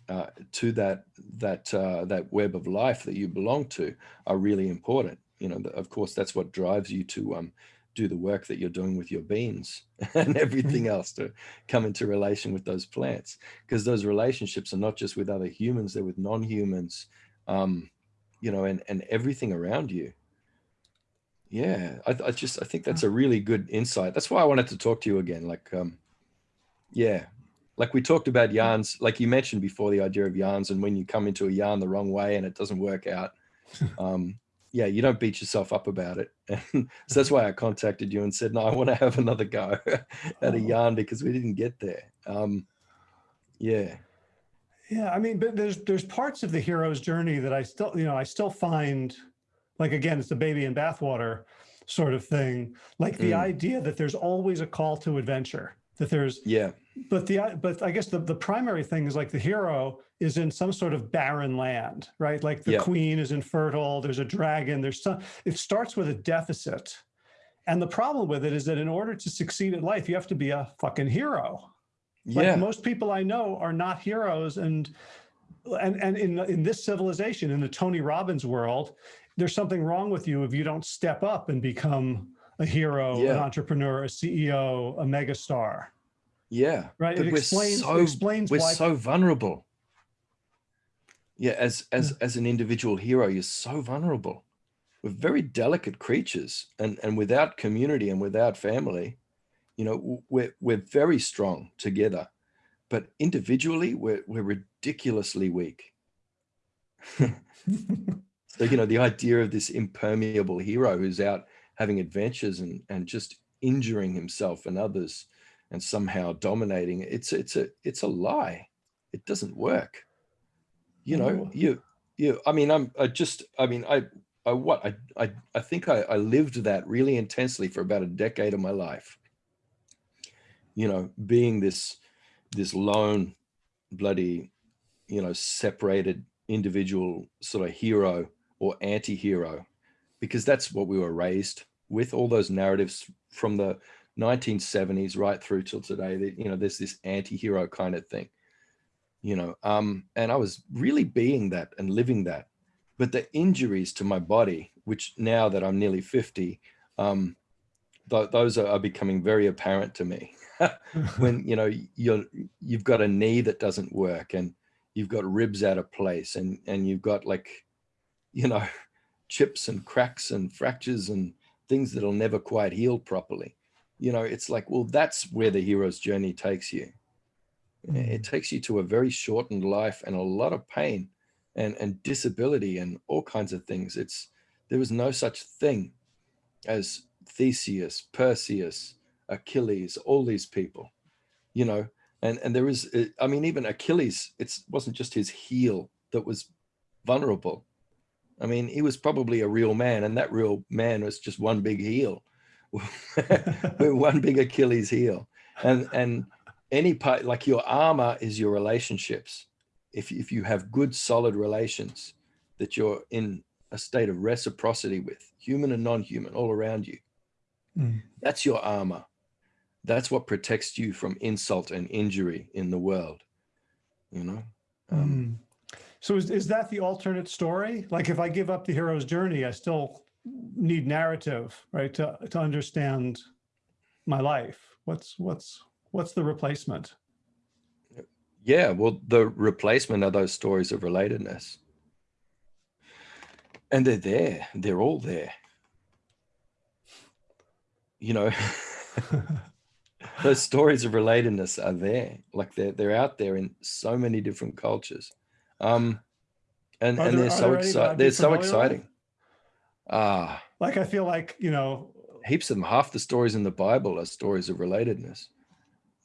uh, to that that uh, that web of life that you belong to are really important you know, of course, that's what drives you to um, do the work that you're doing with your beans <laughs> and everything else to come into relation with those plants. Because those relationships are not just with other humans, they're with non-humans, um, you know, and, and everything around you. Yeah, I, I just, I think that's a really good insight. That's why I wanted to talk to you again. Like, um, yeah, like we talked about yarns, like you mentioned before, the idea of yarns and when you come into a yarn the wrong way and it doesn't work out, <laughs> um, yeah, you don't beat yourself up about it. And <laughs> so that's why I contacted you and said, no, I want to have another go <laughs> at a Oh. yarn because we didn't get there. Um, yeah. Yeah, I mean, but there's there's parts of the hero's journey that I still, you know, I still find, like again, it's the baby in bathwater sort of thing. Like the Mm. idea that there's always a call to adventure. That there's, Yeah. But the but I guess the the primary thing is like the hero is in some sort of barren land, right? Like the Yeah. queen is infertile. There's a dragon. There's some. It starts with a deficit, and the problem with it is that in order to succeed at life, you have to be a fucking hero. Like Yeah. most people I know are not heroes and and and in in this civilization in the Tony Robbins world, there's something wrong with you if you don't step up and become a hero, an entrepreneur, a CEO, a megastar, Yeah. right? But it we're explains, so- it explains We're why. so vulnerable. Yeah, as as as an individual hero, you're so vulnerable. We're very delicate creatures, and and without community and without family, you know, we're we're very strong together, but individually, we're we're ridiculously weak. <laughs> So, you know, the idea of this impermeable hero who's out having adventures and, and just injuring himself and others and somehow dominating, it's, it's a, it's a lie. It doesn't work. You know, Oh. you, you, I mean, I'm, I just, I mean, I, I, what, I, I, I think I, I lived that really intensely for about a decade of my life. You know, being this, this lone bloody, you know, separated individual sort of hero or anti-hero because that's what we were raised with all those narratives from the 1970s right through till today that you know there's this anti-hero kind of thing you know um and i was really being that and living that. But the injuries to my body which now that i'm nearly 50 um th those are, are becoming very apparent to me. <laughs> When you know you're you've got a knee that doesn't work and you've got ribs out of place and and you've got like you know <laughs> chips and cracks and fractures and things that'll never quite heal properly you know it's like well that's where the hero's journey takes you. It takes you to a very shortened life and a lot of pain and and disability and all kinds of things. It's there was no such thing as theseus perseus achilles all these people you know? And and there is uh, i mean even achilles it wasn't just his heel that was vulnerable. I mean he was probably a real man and that real man was just one big heel <laughs> with one big achilles heel and and any part like your armor is your relationships if, if you have good solid relations that you're in a state of reciprocity with human and non-human all around you Mm. that's your armor that's what protects you from insult and injury in the world you know um, Mm. So is, is that the alternate story? Like if I give up the hero's journey, I still need narrative, right? To, to understand my life. What's, what's, what's the replacement? yeah well the replacement are those stories of relatedness and they're there they're all there you know <laughs> those stories of relatedness are there like they're they're out there in so many different cultures um and Are and there- they're so there any that I'd exciting they're so exciting ah. Like I feel like, you know, heaps of them half the stories in the bible are stories of relatedness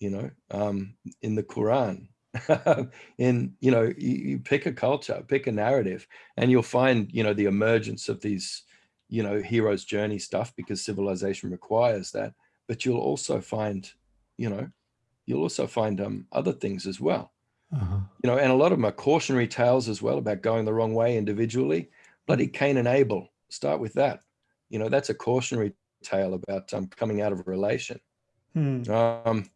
you know um in the quran. <laughs> In you know you, you pick a culture pick a narrative and you'll find you know the emergence of these you know hero's journey stuff because civilization requires that. But you'll also find you know you'll also find um other things as well. Uh-huh. you know and a lot of them are cautionary tales as well about going the wrong way individually bloody cain and abel start with that. You know that's a cautionary tale about um, coming out of a relation. Hmm. um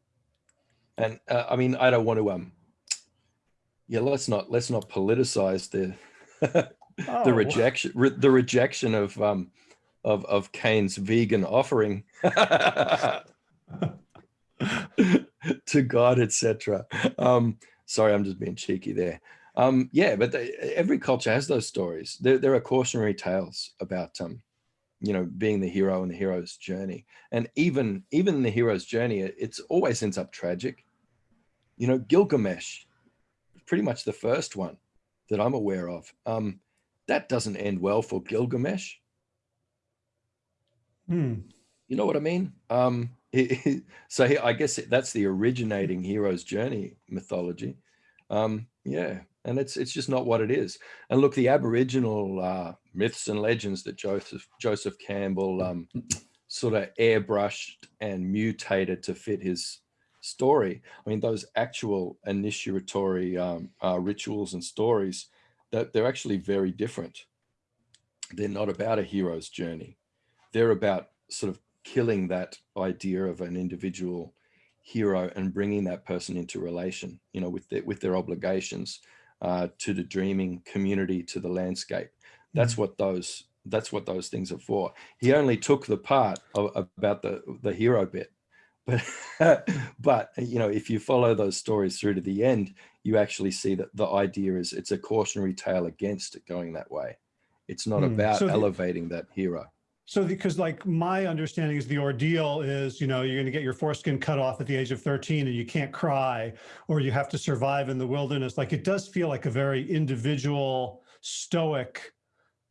and uh, i mean i don't want to um yeah let's not let's not politicize the <laughs> Oh, the rejection re, the rejection of um of of cain's vegan offering <laughs> to god etc um sorry i'm just being cheeky there um yeah but they, every culture has those stories. There, there are cautionary tales about um you know being the hero and the hero's journey. And even even the hero's journey it- it's always ends up tragic. You know gilgamesh pretty much the first one that i'm aware of. Um that doesn't end well for gilgamesh. Hmm. you know what i mean? Um so he- i guess that's the originating hero's journey mythology. Um yeah and it's it's just not what it is. And look the aboriginal uh myths and legends that joseph joseph campbell um sort of airbrushed and mutated to fit his story i mean those actual initiatory um, uh, rituals and stories that they're actually very different. They're not about a hero's journey. They're about sort of killing that idea of an individual hero and bringing that person into relation, you know, with their, with their obligations uh, to the dreaming community, to the landscape. That's what those That's what those things are for. He only took the part of, about the, the hero bit. <laughs> But, but, you know, if you follow those stories through to the end, you actually see that the idea is it's a cautionary tale against it going that way. It's not Hmm. about So elevating that hero. So because like my understanding is the ordeal is, you know, you're going to get your foreskin cut off at the age of 13 and you can't cry or you have to survive in the wilderness. Like it does feel like a very individual, stoic,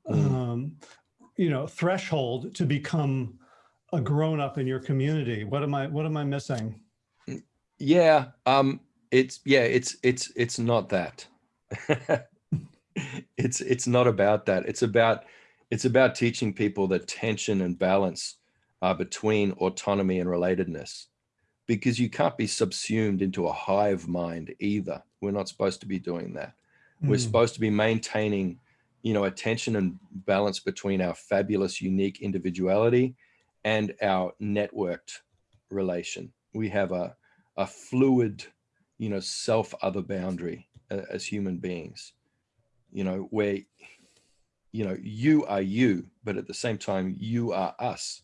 Mm. um, you know, threshold to become a grown up in your community. What am I, what am I missing? Yeah, um, it's yeah, it's it's it's not that. <laughs> it's it's not about that. It's about it's about teaching people that tension and balance are between autonomy and relatedness, because you can't be subsumed into a hive mind either. We're not supposed to be doing that. We're Mm, supposed to be maintaining, you know, a tension and balance between our fabulous, unique individuality and our networked relation. We have a a fluid, you know, self other boundary uh, as human beings, you know, where, you know, you are you, but at the same time, you are us,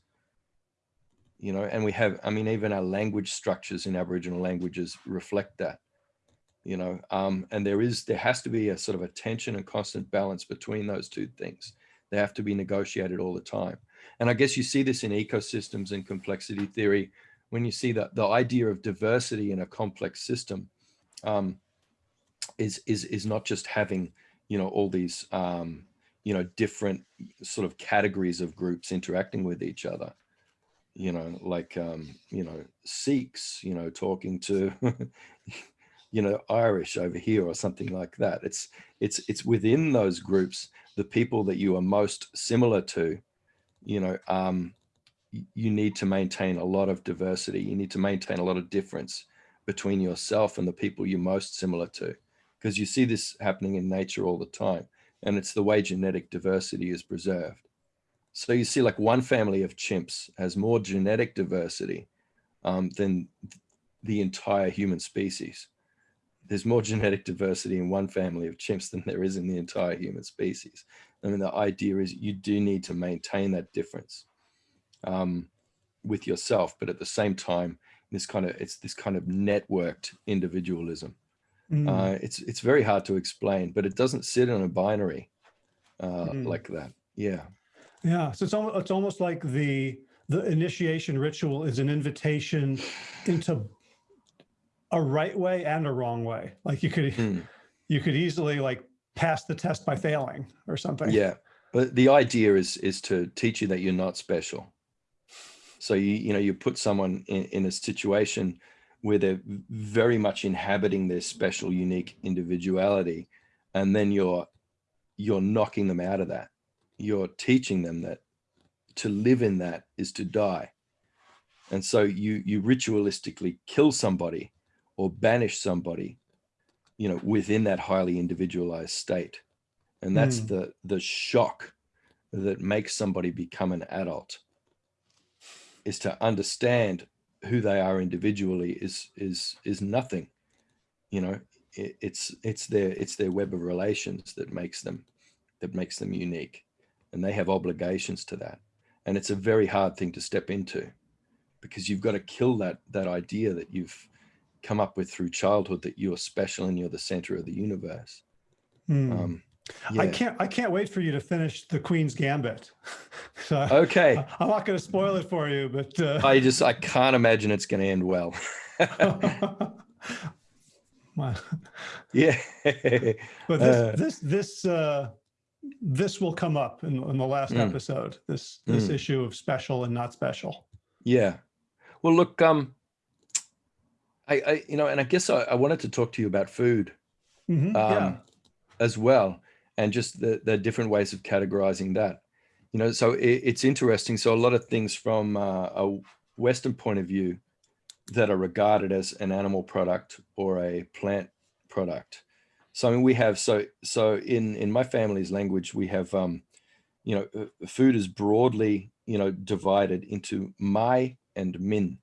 you know, and we have, I mean, even our language structures in Aboriginal languages reflect that, you know, um, and there is, there has to be a sort of a tension and constant balance between those two things. They have to be negotiated all the time. And I guess you see this in ecosystems and complexity theory, when you see that the idea of diversity in a complex system um, is is is not just having you know all these um, you know different sort of categories of groups interacting with each other you know like um, you know Sikhs you know talking to <laughs> you know Irish over here or something like that it's it's it's within those groups the people that you are most similar to you know um, you need to maintain a lot of diversity. You need to maintain a lot of difference between yourself and the people you're most similar to, because you see this happening in nature all the time. And it's the way genetic diversity is preserved. So you see like one family of chimps has more genetic diversity um, than the entire human species. There's more genetic diversity in one family of chimps than there is in the entire human species. I mean, the idea is you do need to maintain that difference um, with yourself, but at the same time, this kind of it's this kind of networked individualism. Mm, Uh, it's it's very hard to explain, but it doesn't sit in a binary uh, Mm. like that. Yeah, Yeah, so it's almost, it's almost like the, the initiation ritual is an invitation into a right way and a wrong way. Like you could, Mm. you could easily like pass the test by failing or something. yeah. But the idea is is to teach you that you're not special. So you you know you put someone in, in a situation where they're very much inhabiting their special, unique individuality, and then you're you're knocking them out of that. You're teaching them that to live in that is to die. And so you you ritualistically kill somebody or banish somebody, you know, within that highly individualized state. And that's Mm. the the shock that makes somebody become an adult is to understand who they are individually is is is nothing. You know it, it's it's their it's their web of relations that makes them that makes them unique. And they have obligations to that. And it's a very hard thing to step into because you've got to kill that that idea that you've come up with through childhood that you're special and you're the center of the universe. Hmm. um I can't, I can't wait for you to finish the Queen's Gambit. <laughs> So okay I'm not going to spoil it for you, but, uh, i just i can't imagine it's going to end well <laughs> <laughs> yeah But this, Uh, this, this, uh, this will come up in, in the last Mm. episode, this, this Mm. issue of special and not special. Yeah. Well, look, um, I, I, you know, and I guess I, I wanted to talk to you about food, Mhm, um, Yeah. as well, and just the, the different ways of categorizing that, you know, so it, it's interesting. So a lot of things from uh, a Western point of view that are regarded as an animal product or a plant product. So I mean, we have, so, so in, in my family's language, we have, um, you know, uh, food is broadly, you know, divided into mai and min.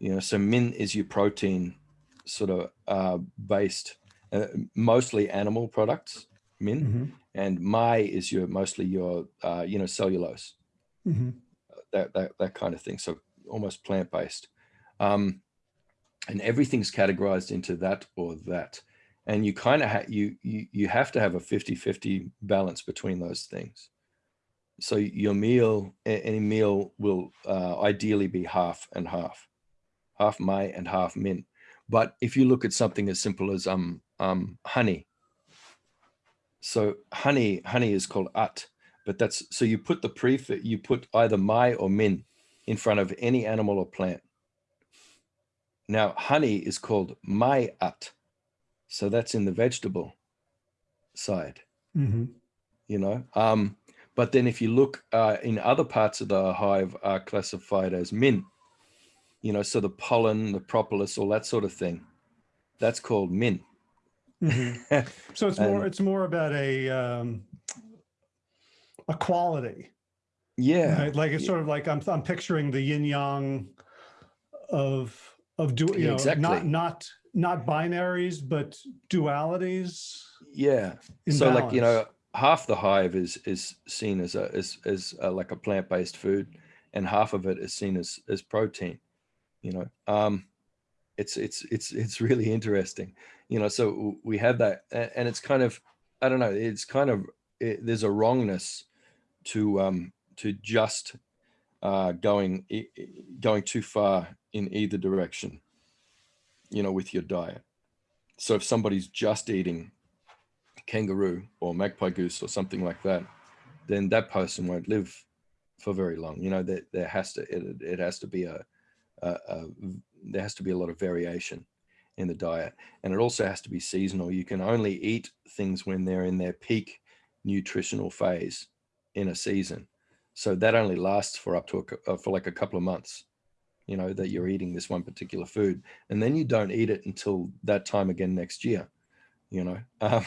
You know, so min is your protein sort of uh, based, uh, mostly animal products, min, Mhm. and mai is your mostly your uh, you know cellulose Mhm. that that that kind of thing. So almost plant based, um, and everything's categorized into that or that, and you kind of you you you have to have a 50-50 balance between those things. So your meal, any meal will uh, ideally be half and half, half mai and half min. But if you look at something as simple as um um honey, so honey honey is called at, but that's so you put the prefix you put either mai or min in front of any animal or plant. Now honey is called mai at, so that's in the vegetable side Mhm. you know um but then if you look uh in other parts of the hive are classified as min you know so the pollen the propolis all that sort of thing that's called min Mhm. So it's <laughs> more And- it's more about a um, a quality, yeah right? Like it's yeah. sort of like I'm I'm picturing the yin yang of of do you know exactly. not not not binaries but dualities. yeah so like you know half the hive is is seen as a as, as uh like a plant-based food and half of it is seen as as protein you know um it's it's it's it's really interesting you know so we have that and it's kind of i don't know it's kind of it, there's a wrongness to um to just uh going going too far in either direction you know with your diet. So if somebody's just eating kangaroo or magpie goose or something like that then that person won't live for very long you know that there has to it, it has to be a, a, a there has to be a lot of variation in the diet and it also has to be seasonal. You can only eat things when they're in their peak nutritional phase in a season. So that only lasts for up to a, uh, for like a couple of months you know that you're eating this one particular food. And then you don't eat it until that time again next year you know? <laughs> Um,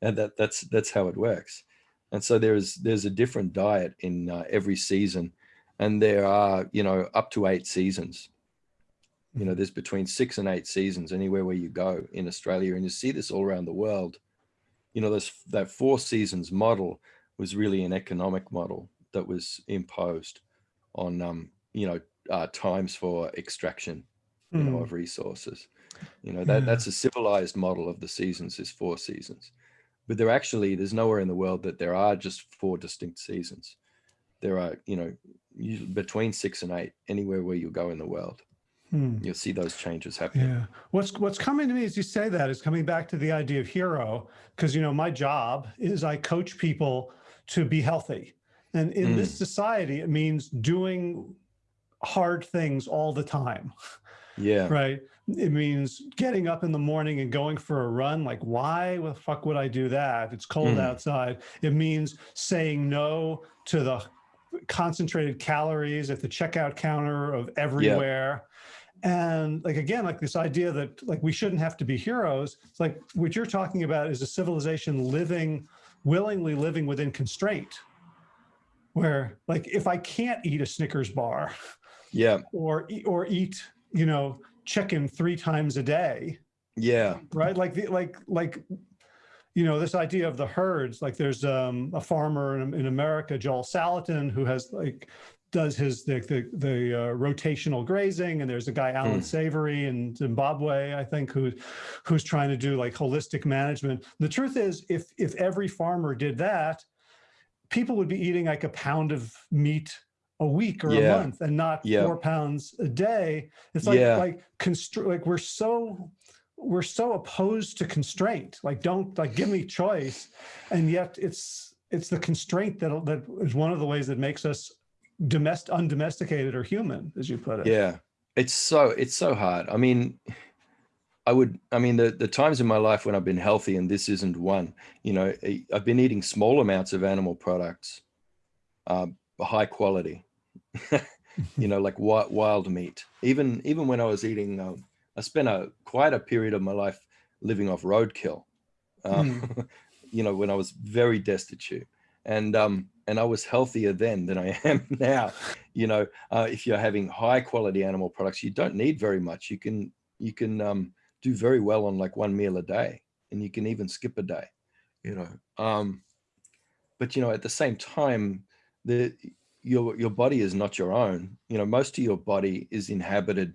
and that that's that's how it works. And so there's there's a different diet in uh, every season and there are you know up to eight seasons you know there's between six and eight seasons anywhere where you go in australia and you see this all around the world. You know this that four seasons model was really an economic model that was imposed on um you know uh, times for extraction you know Mm. of resources. You know that Yeah. that's a civilized model of the seasons is four seasons. But there actually there's nowhere in the world that there are just four distinct seasons. There are you know between six and eight anywhere where you go in the world Hmm. you'll see those changes happening Yeah. What's what's coming to me as you say that is coming back to the idea of hero, because you know my job is I coach people to be healthy, and in this society it means doing hard things all the time, yeah right? It means getting up in the morning and going for a run. Like, why the fuck would I do that? It's cold Mm. outside. It means saying no to the concentrated calories at the checkout counter of everywhere. And like again, like this idea that like we shouldn't have to be heroes. It's like what you're talking about is a civilization living, willingly living within constraint. Where like if I can't eat a Snickers bar, yeah or eat, or eat you know chicken three times a day yeah right like the like like you know this idea of the herds like there's um a farmer in, in america joel salatin who has like does his the the, the uh, rotational grazing and there's a guy allan Mm. savory in zimbabwe i think who who's trying to do like holistic management the truth is if if every farmer did that people would be eating like a pound of meat a week or Yeah. a month and not Yeah. four pounds a day it's like Yeah. like constr- like we're so we're so opposed to constraint like don't like give me choice and yet it's it's the constraint that that is one of the ways that makes us domestic undomesticated or human as you put it. Yeah. It's so it's so hard. I mean i would i mean the the times in my life when i've been healthy and this isn't one you know I- i've been eating small amounts of animal products uh high quality <laughs> you know like wild, wild meat. Even even when i was eating um, i spent a quite a period of my life living off roadkill um, <laughs> you know when i was very destitute. And um and i was healthier then than i <laughs> am now. You know uh, if you're having high quality animal products you don't need very much. You can you can um do very well on like one meal a day and you can even skip a day you know um but you know, at the same time, the your your body is not your own. You know, most of your body is inhabited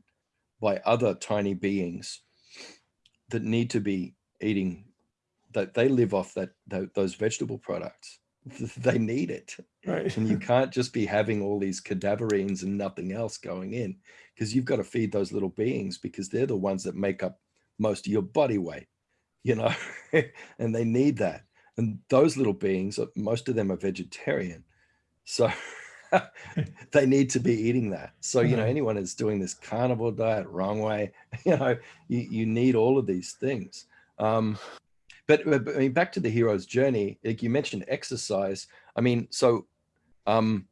by other tiny beings that need to be eating that they live off that, that those vegetable products <laughs> they need it. Right. and you <laughs> can't just be having all these cadaverines and nothing else going in because you've got to feed those little beings because they're the ones that make up most of your body weight you know? <laughs> And they need that. And those little beings most of them are vegetarian. So they need to be eating that. So you know anyone that's doing this carnivore diet wrong way you know you, you need all of these things. Um but, but I mean, back to the hero's journey, like you mentioned exercise. I mean, so, um,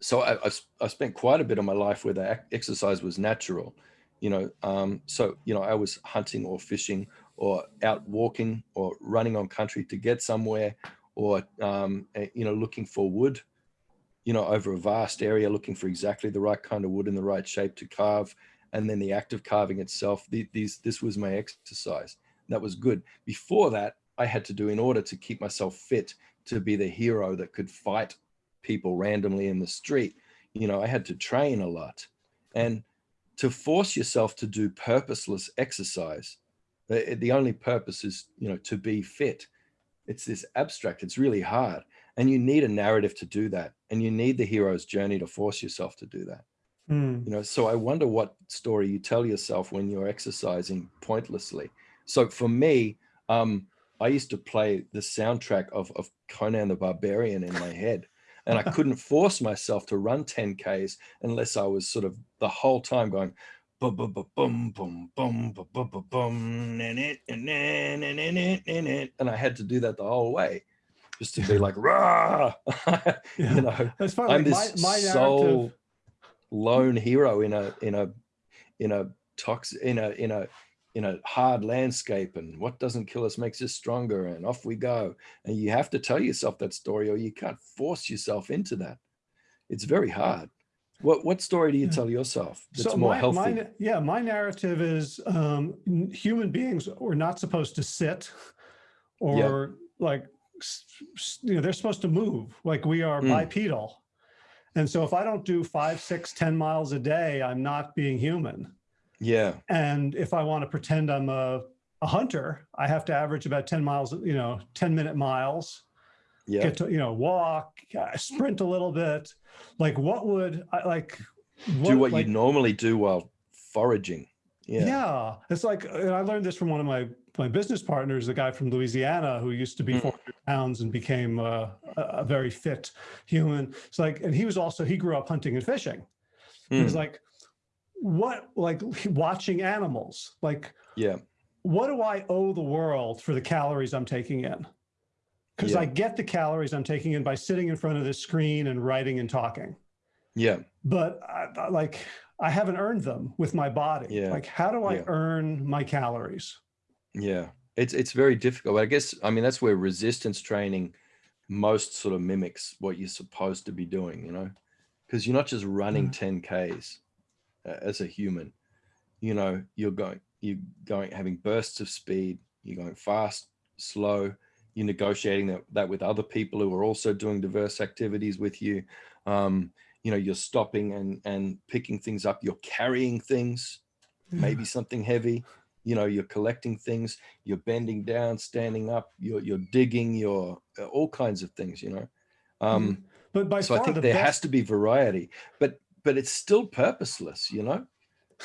so I, I, I spent quite a bit of my life where the exercise was natural, you know. Um, so, you know, I was hunting or fishing or out walking or running on country to get somewhere or, um, you know, looking for wood, you know, over a vast area, looking for exactly the right kind of wood in the right shape to carve. And then the act of carving itself, the, these, this was my exercise that was good. Before that, I had to do in order to keep myself fit to be the hero that could fight people randomly in the street. You know, I had to train a lot. And to force yourself to do purposeless exercise, the, the only purpose is, you know, to be fit. It's this abstract, it's really hard. And you need a narrative to do that. And you need the hero's journey to force yourself to do that. Hmm. You know, so I wonder what story you tell yourself when you're exercising pointlessly. So for me, um, I used to play the soundtrack of, of Conan the Barbarian in my head. And I couldn't force myself to run 10Ks unless I was sort of the whole time going, bum, bum, bum, bum, bum, bum, bum, bum, bum, bum, and it, and then, and then, it, and it. And I had to do that the whole way just to be like, rah, Yeah. you know, That's funny. I'm like this my, my sole lone hero in a in a in a toxic in a in a in a hard landscape and what doesn't kill us makes us stronger and off we go. And you have to tell yourself that story or you can't force yourself into that. It's very hard. What what story do you tell yourself that's so more my, healthy? my yeah, my narrative is um, human beings were not supposed to sit or like, you know, they're supposed to move. Like we are Mm. bipedal. And so if I don't do five, six, ten miles a day, I'm not being human. Yeah And if I want to pretend I'm a, a hunter, I have to average about 10 miles, you know, 10 minute miles, yeah get to, you know, walk, uh, sprint a little bit. Like what would I like? do what like, you normally do while foraging Yeah. yeah It's like, and I learned this from one of my, my business partners, a guy from Louisiana who used to be Mm. 400 pounds and became uh, a, a very fit human. It's like, and he was also, he grew up hunting and fishing. He was Mm, like, what, like <laughs> watching animals, like, yeah what do I owe the world for the calories I'm taking in? Because Yeah. I get the calories I'm taking in by sitting in front of this screen and writing and talking. yeah But I, like, I haven't earned them with my body. Yeah. Like, how do I Yeah. earn my calories? Yeah, it's it's very difficult. I guess I mean that's where resistance training most sort of mimics what you're supposed to be doing, you know, because you're not just running 10Ks uh, as a human. You know, you're going you're going having bursts of speed, you're going fast, slow, you're negotiating that, that with other people who are also doing diverse activities with you. Um, you know, you're stopping and and picking things up, you're carrying things, maybe something heavy. You know you're collecting things you're bending down standing up you're you're digging you're all kinds of things you know? Um But by so i think the there has to be variety. But but it's still purposeless you know?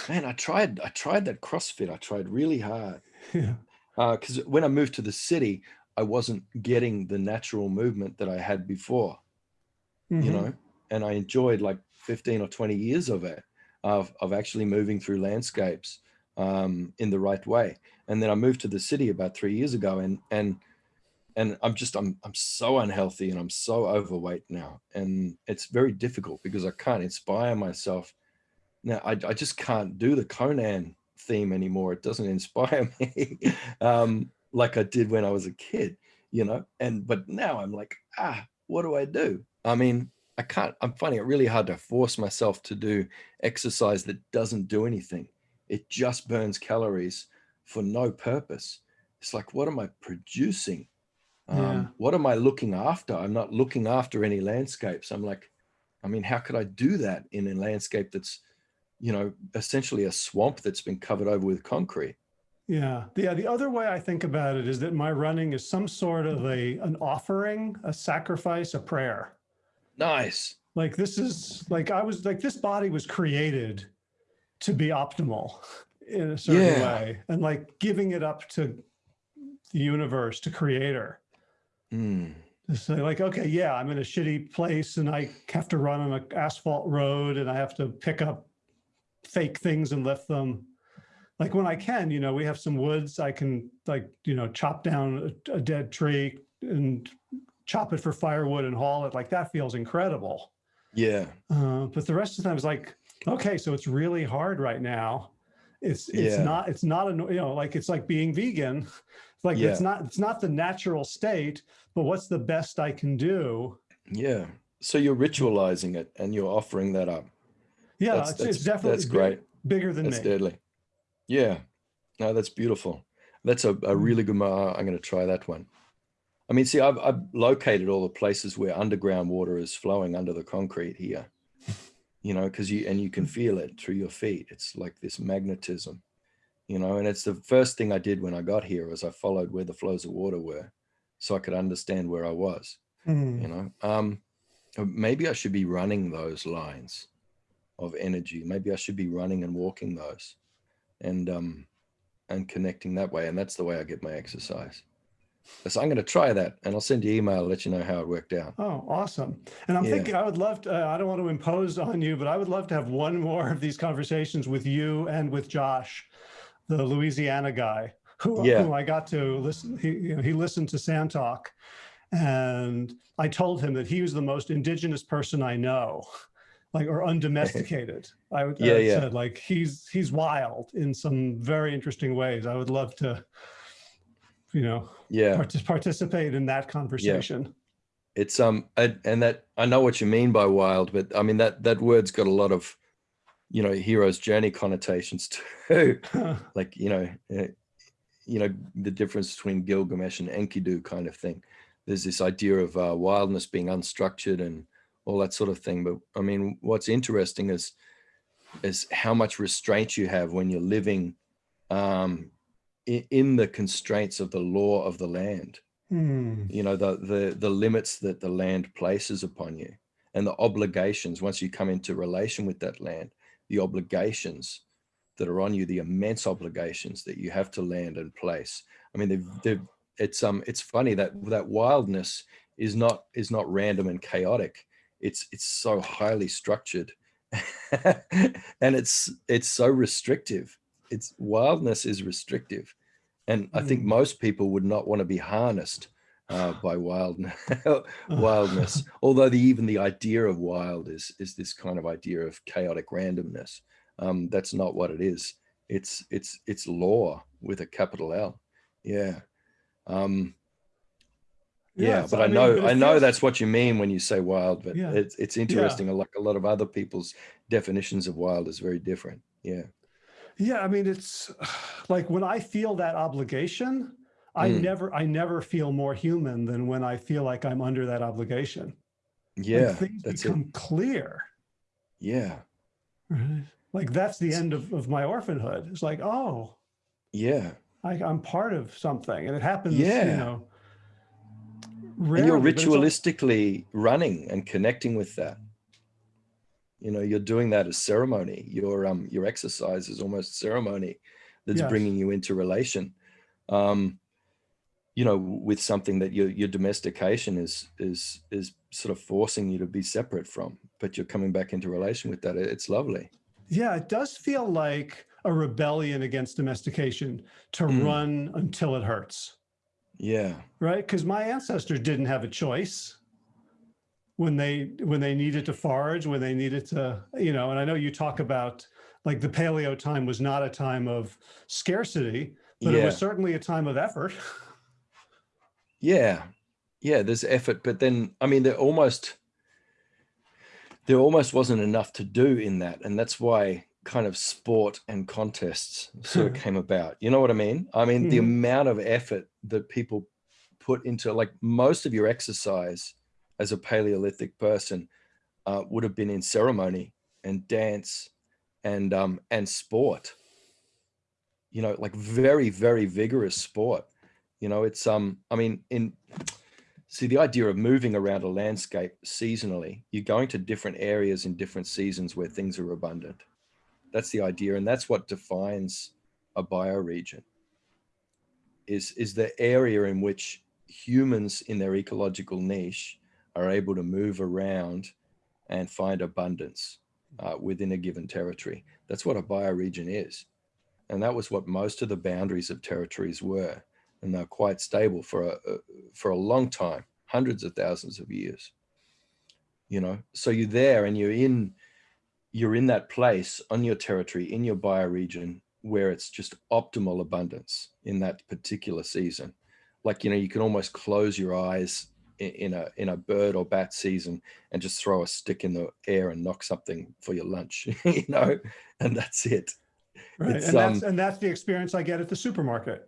Man i tried i tried that crossfit i tried really hard. <laughs> Yeah, because when i moved to the city i wasn't getting the natural movement that i had before you mhm. know? And i enjoyed like 15 or 20 years of it of, of actually moving through landscapes um, in the right way. And then i moved to the city about three years ago and and and i'm just i'm i'm so unhealthy and i'm so overweight now and it's very difficult because i can't inspire myself. Now i, I just can't do the conan theme anymore. It doesn't <laughs> inspire me um like i did when i was a kid you know and but now i'm like ah what do i do? I mean i can't i'm finding it really hard to force myself to do exercise that doesn't do anything. It just burns calories for no purpose. It's like what am i producing Um, Yeah. What am I looking after? I'm not looking after any landscapes. I'm like, I mean, how could I do that in a landscape that's, you know, essentially a swamp that's been covered over with concrete? Yeah. The, yeah. The other way I think about it is that my running is some sort of a an offering, a sacrifice, a prayer. Nice. Like this is like I was like this body was created to be optimal in a certain Yeah. way, and like giving it up to the universe, to Creator. Mm. Say like, okay, yeah, I'm in a shitty place, and I have to run on an asphalt road, and I have to pick up fake things and lift them. Like when I can, you know, we have some woods. I can like, you know, chop down a, a dead tree and chop it for firewood and haul it. Like that feels incredible. Yeah. Uh, but the rest of the time is like, okay, so it's really hard right now. It's it's Yeah. not it's not a you know like it's like being vegan. It's like it's not it's not the natural state, but what's the best I can do? Yeah. So you're ritualizing it and you're offering that up. Yeah, That's- it's, that's- it's definitely that's great. bigger than That's me. deadly. Yeah. No, that's beautiful. That's a, a really good, mo- I'm going to try that one. I mean, see, I've, I've located all the places where underground water is flowing under the concrete here, you know, because you, and you can feel it through your feet. It's like this magnetism, you know, and it's the first thing I did when I got here was I followed where the flows of water were so I could understand where I was Hmm. you know um uh, maybe i should be running those lines of energy maybe i should be running and walking those and um and connecting that way and that's the way i get my exercise so i'm going to try that and i'll send you an email let you know how it worked out Oh, awesome. And I'm Yeah. thinking I would love to, uh, I don't want to impose on you, but I would love to have one more of these conversations with you and with Josh, the Louisiana guy who, Yeah. who I got to listen. He, you know, he listened to Sand Talk and I told him that he was the most indigenous person I know, like, or undomesticated. <laughs> I would Yeah, I yeah. said like, he's, he's wild in some very interesting ways. I would love to, you know, yeah partic- participate in that conversation. Yeah. it's um I, and that i know what you mean by wild but i mean that that word's got a lot of you know hero's journey connotations <laughs> too <laughs> like you know uh, you know the difference between gilgamesh and enkidu kind of thing there's this idea of uh, wildness being unstructured and all that sort of thing but i mean what's interesting is is how much restraint you have when you're living um in, the constraints of the law of the land. Hmm. you know the the the limits that the land places upon you and the obligations. Once you come into relation with that land the obligations that are on you the immense obligations that you have to land and place. I mean they've, they've it's um it's funny that that wildness is not is not random and chaotic. It's it's so highly structured <laughs> and it's it's so restrictive. It's wildness is restrictive and i think Mm. most people would not want to be harnessed uh, by wild <laughs> wildness <sighs> although the even the idea of wild is is this kind of idea of chaotic randomness um that's not what it is it's it's it's law with a capital l yeah um yeah, so but I, mean, know I know that's what you mean when you say wild, but Yeah. it's it's interesting. Like a lot of other people's definitions of wild is very different. Yeah. Yeah, I mean, it's <sighs> like when I feel that obligation, I Mm. never, I never feel more human than when I feel like I'm under that obligation. Yeah. things that's it. become clear. Yeah. Right? Like that's the end of, of my orphanhood. It's like, oh, Yeah. I, I'm part of something, and it happens. You Yeah. know, and you're rarely, it's al- ritualistically running and connecting with that. You know, you're doing that as ceremony. Your um your exercise is almost ceremony that's Yes. bringing you into relation. Um, you know, with something that your your domestication is is is sort of forcing you to be separate from, but you're coming back into relation with that. It's lovely. Yeah, it does feel like a rebellion against domestication to Mm. run until it hurts. Yeah. right? Because my ancestors didn't have a choice when they when they needed to forage, when they needed to, you know. And I know you talk about like the paleo time was not a time of scarcity, but it was certainly a time of effort. Yeah. Yeah, there's effort, but then I mean there almost there almost wasn't enough to do in that. And that's why kind of sport and contests sort of came about. You know what I mean? I mean, the Mhm. amount of effort that people put into like most of your exercise as a Paleolithic person uh, would have been in ceremony and dance and um, and sport. You know, like very very vigorous sport. You know, it's um. I mean, in see the idea of moving around a landscape seasonally, you're going to different areas in different seasons where things are abundant. That's the idea, and that's what defines a bioregion. Is is the area in which humans in their ecological niche are able to move around and find abundance uh, within a given territory. That's what a bioregion is. And that was what most of the boundaries of territories were. And they're quite stable for a, a, for a long time, hundreds of thousands of years. You know, so you're there and you're in, you're in that place on your territory, in your bioregion, where it's just optimal abundance in that particular season. Like, you know, you can almost close your eyes in a in a bird or bat season and just throw a stick in the air and knock something for your lunch <laughs> you know and that's it. Right It's, and that's um, and that's the experience i get at the supermarket.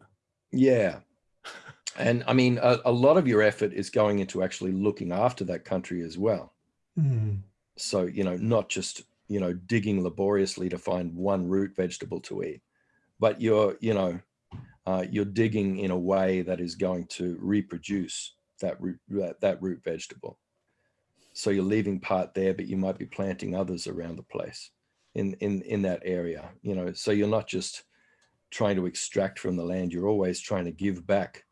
Yeah. <laughs> And i mean a, a lot of your effort is going into actually looking after that country as well. Hmm. so you know not just you know digging laboriously to find one root vegetable to eat but you're you know uh, you're digging in a way that is going to reproduce that root that, root vegetable. So you're leaving part there but you might be planting others around the place in in in that area you know. So you're not just trying to extract from the land you're always trying to give back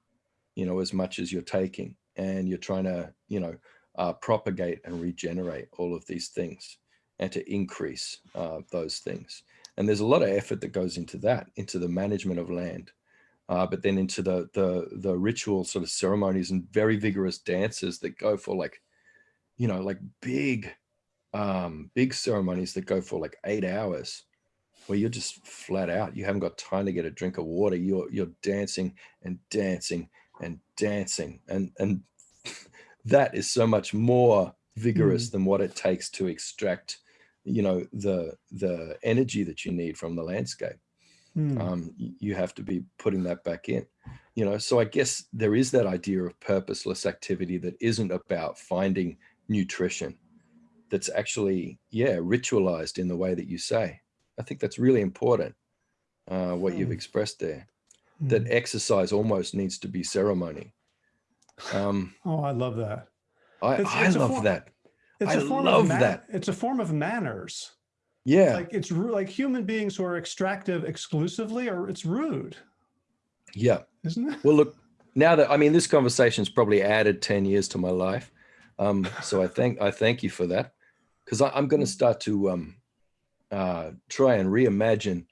you know as much as you're taking. And you're trying to you know uh, propagate and regenerate all of these things and to increase uh, those things. And there's a lot of effort that goes into that into the management of land uh, but then into the the the ritual sort of ceremonies and very vigorous dances that go for like you know like big um big ceremonies that go for like eight hours where you're just flat out you haven't got time to get a drink of water. You're you're dancing and dancing and dancing. And and <laughs> that is so much more vigorous than what it takes to extract you know the the energy that you need from the landscape Hmm. um, you have to be putting that back in you know so i guess there is that idea of purposeless activity that isn't about finding nutrition that's actually yeah ritualized in the way that you say i think that's really important uh, what you've Hmm. expressed there that Hmm. exercise almost needs to be ceremony um, oh i love that i, It's- I it's love that it's I a form love of that. it's a form of manners yeah like it's like human beings who are extractive exclusively or it's rude yeah isn't it Well, look, now that I mean, this conversation's probably added 10 years to my life. Um, so I thank I thank you for that. Because I'm going to start to um, uh, try and reimagine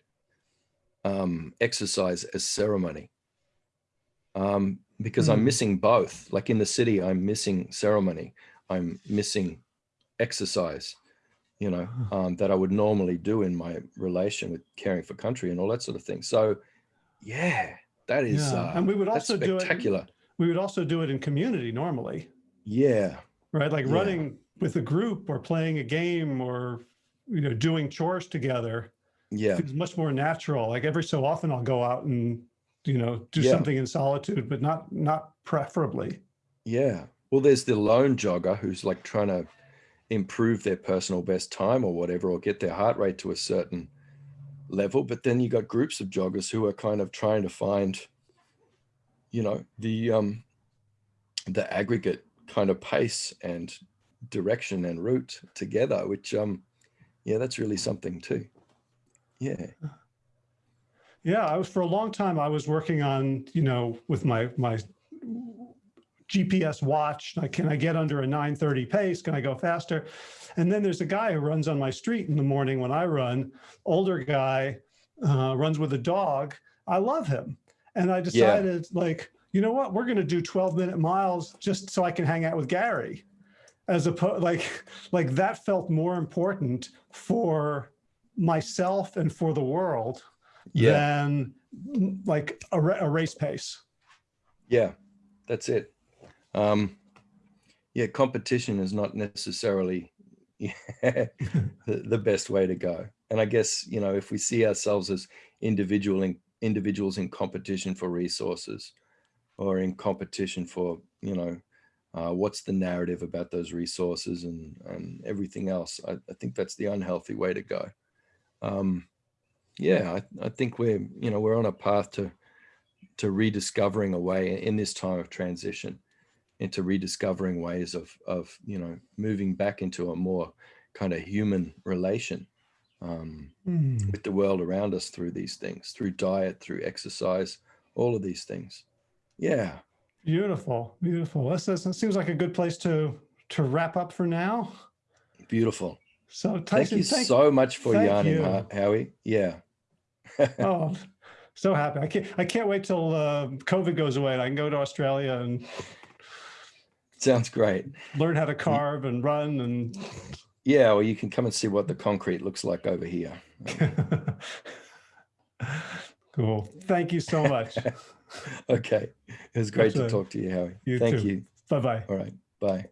um, exercise as ceremony. Um, because I'm Hmm. missing both. Like in the city, I'm missing ceremony. I'm missing exercise, you know, um, that I would normally do in my relation with caring for country and all that sort of thing. So, yeah, that is Yeah, uh, and we would also do it- spectacular. we would also do it in community normally Yeah, right like Yeah. running with a group or playing a game or you know doing chores together yeah, feels much more natural like every so often i'll go out and you know do Yeah. something in solitude but not not preferably yeah. Well, there's the lone jogger who's like trying to improve their personal best time or whatever, or get their heart rate to a certain level. But then you got groups of joggers who are kind of trying to find, you know, the um, the aggregate kind of pace and direction and route together, which um, yeah, that's really something too. Yeah, yeah i was for a long time i was working on you know with my my gps watch. Like can i get under a 930 pace? Can i go faster? And then there's a guy who runs on my street in the morning when i run older guy uh, runs with a dog. I love him. And i decided like you know what? We're going to do 12 minute miles just so i can hang out with gary. As opposed like like that felt more important for myself and for the world yeah, than like a, a race pace. yeah. That's it. Um, yeah, competition is not necessarily <laughs> the, the best way to go. And I guess you know if we see ourselves as individual in, individuals in competition for resources, or in competition for you know uh, what's the narrative about those resources and and everything else. I, I think that's the unhealthy way to go. Um, yeah, I, I think we're you know we're on a path to to rediscovering a way in this time of transition into rediscovering ways of of you know moving back into a more kind of human relation um, Hmm. with the world around us through these things, through diet, through exercise, all of these things. Yeah, Beautiful, beautiful. This, this, this seems like a good place to to wrap up for now. beautiful. So Thank you thank, so much for yarning, you. Howie. Yeah, <laughs> oh, so happy. I can't I can't wait till uh, COVID goes away and I can go to Australia and sounds great. learn how to carve and run and Yeah, well, you can come and see what the concrete looks like over here. <laughs> cool. Thank you so much. <laughs> Okay, it was great to talk to you, Howie. you Thank too. you. bye bye. All right, bye.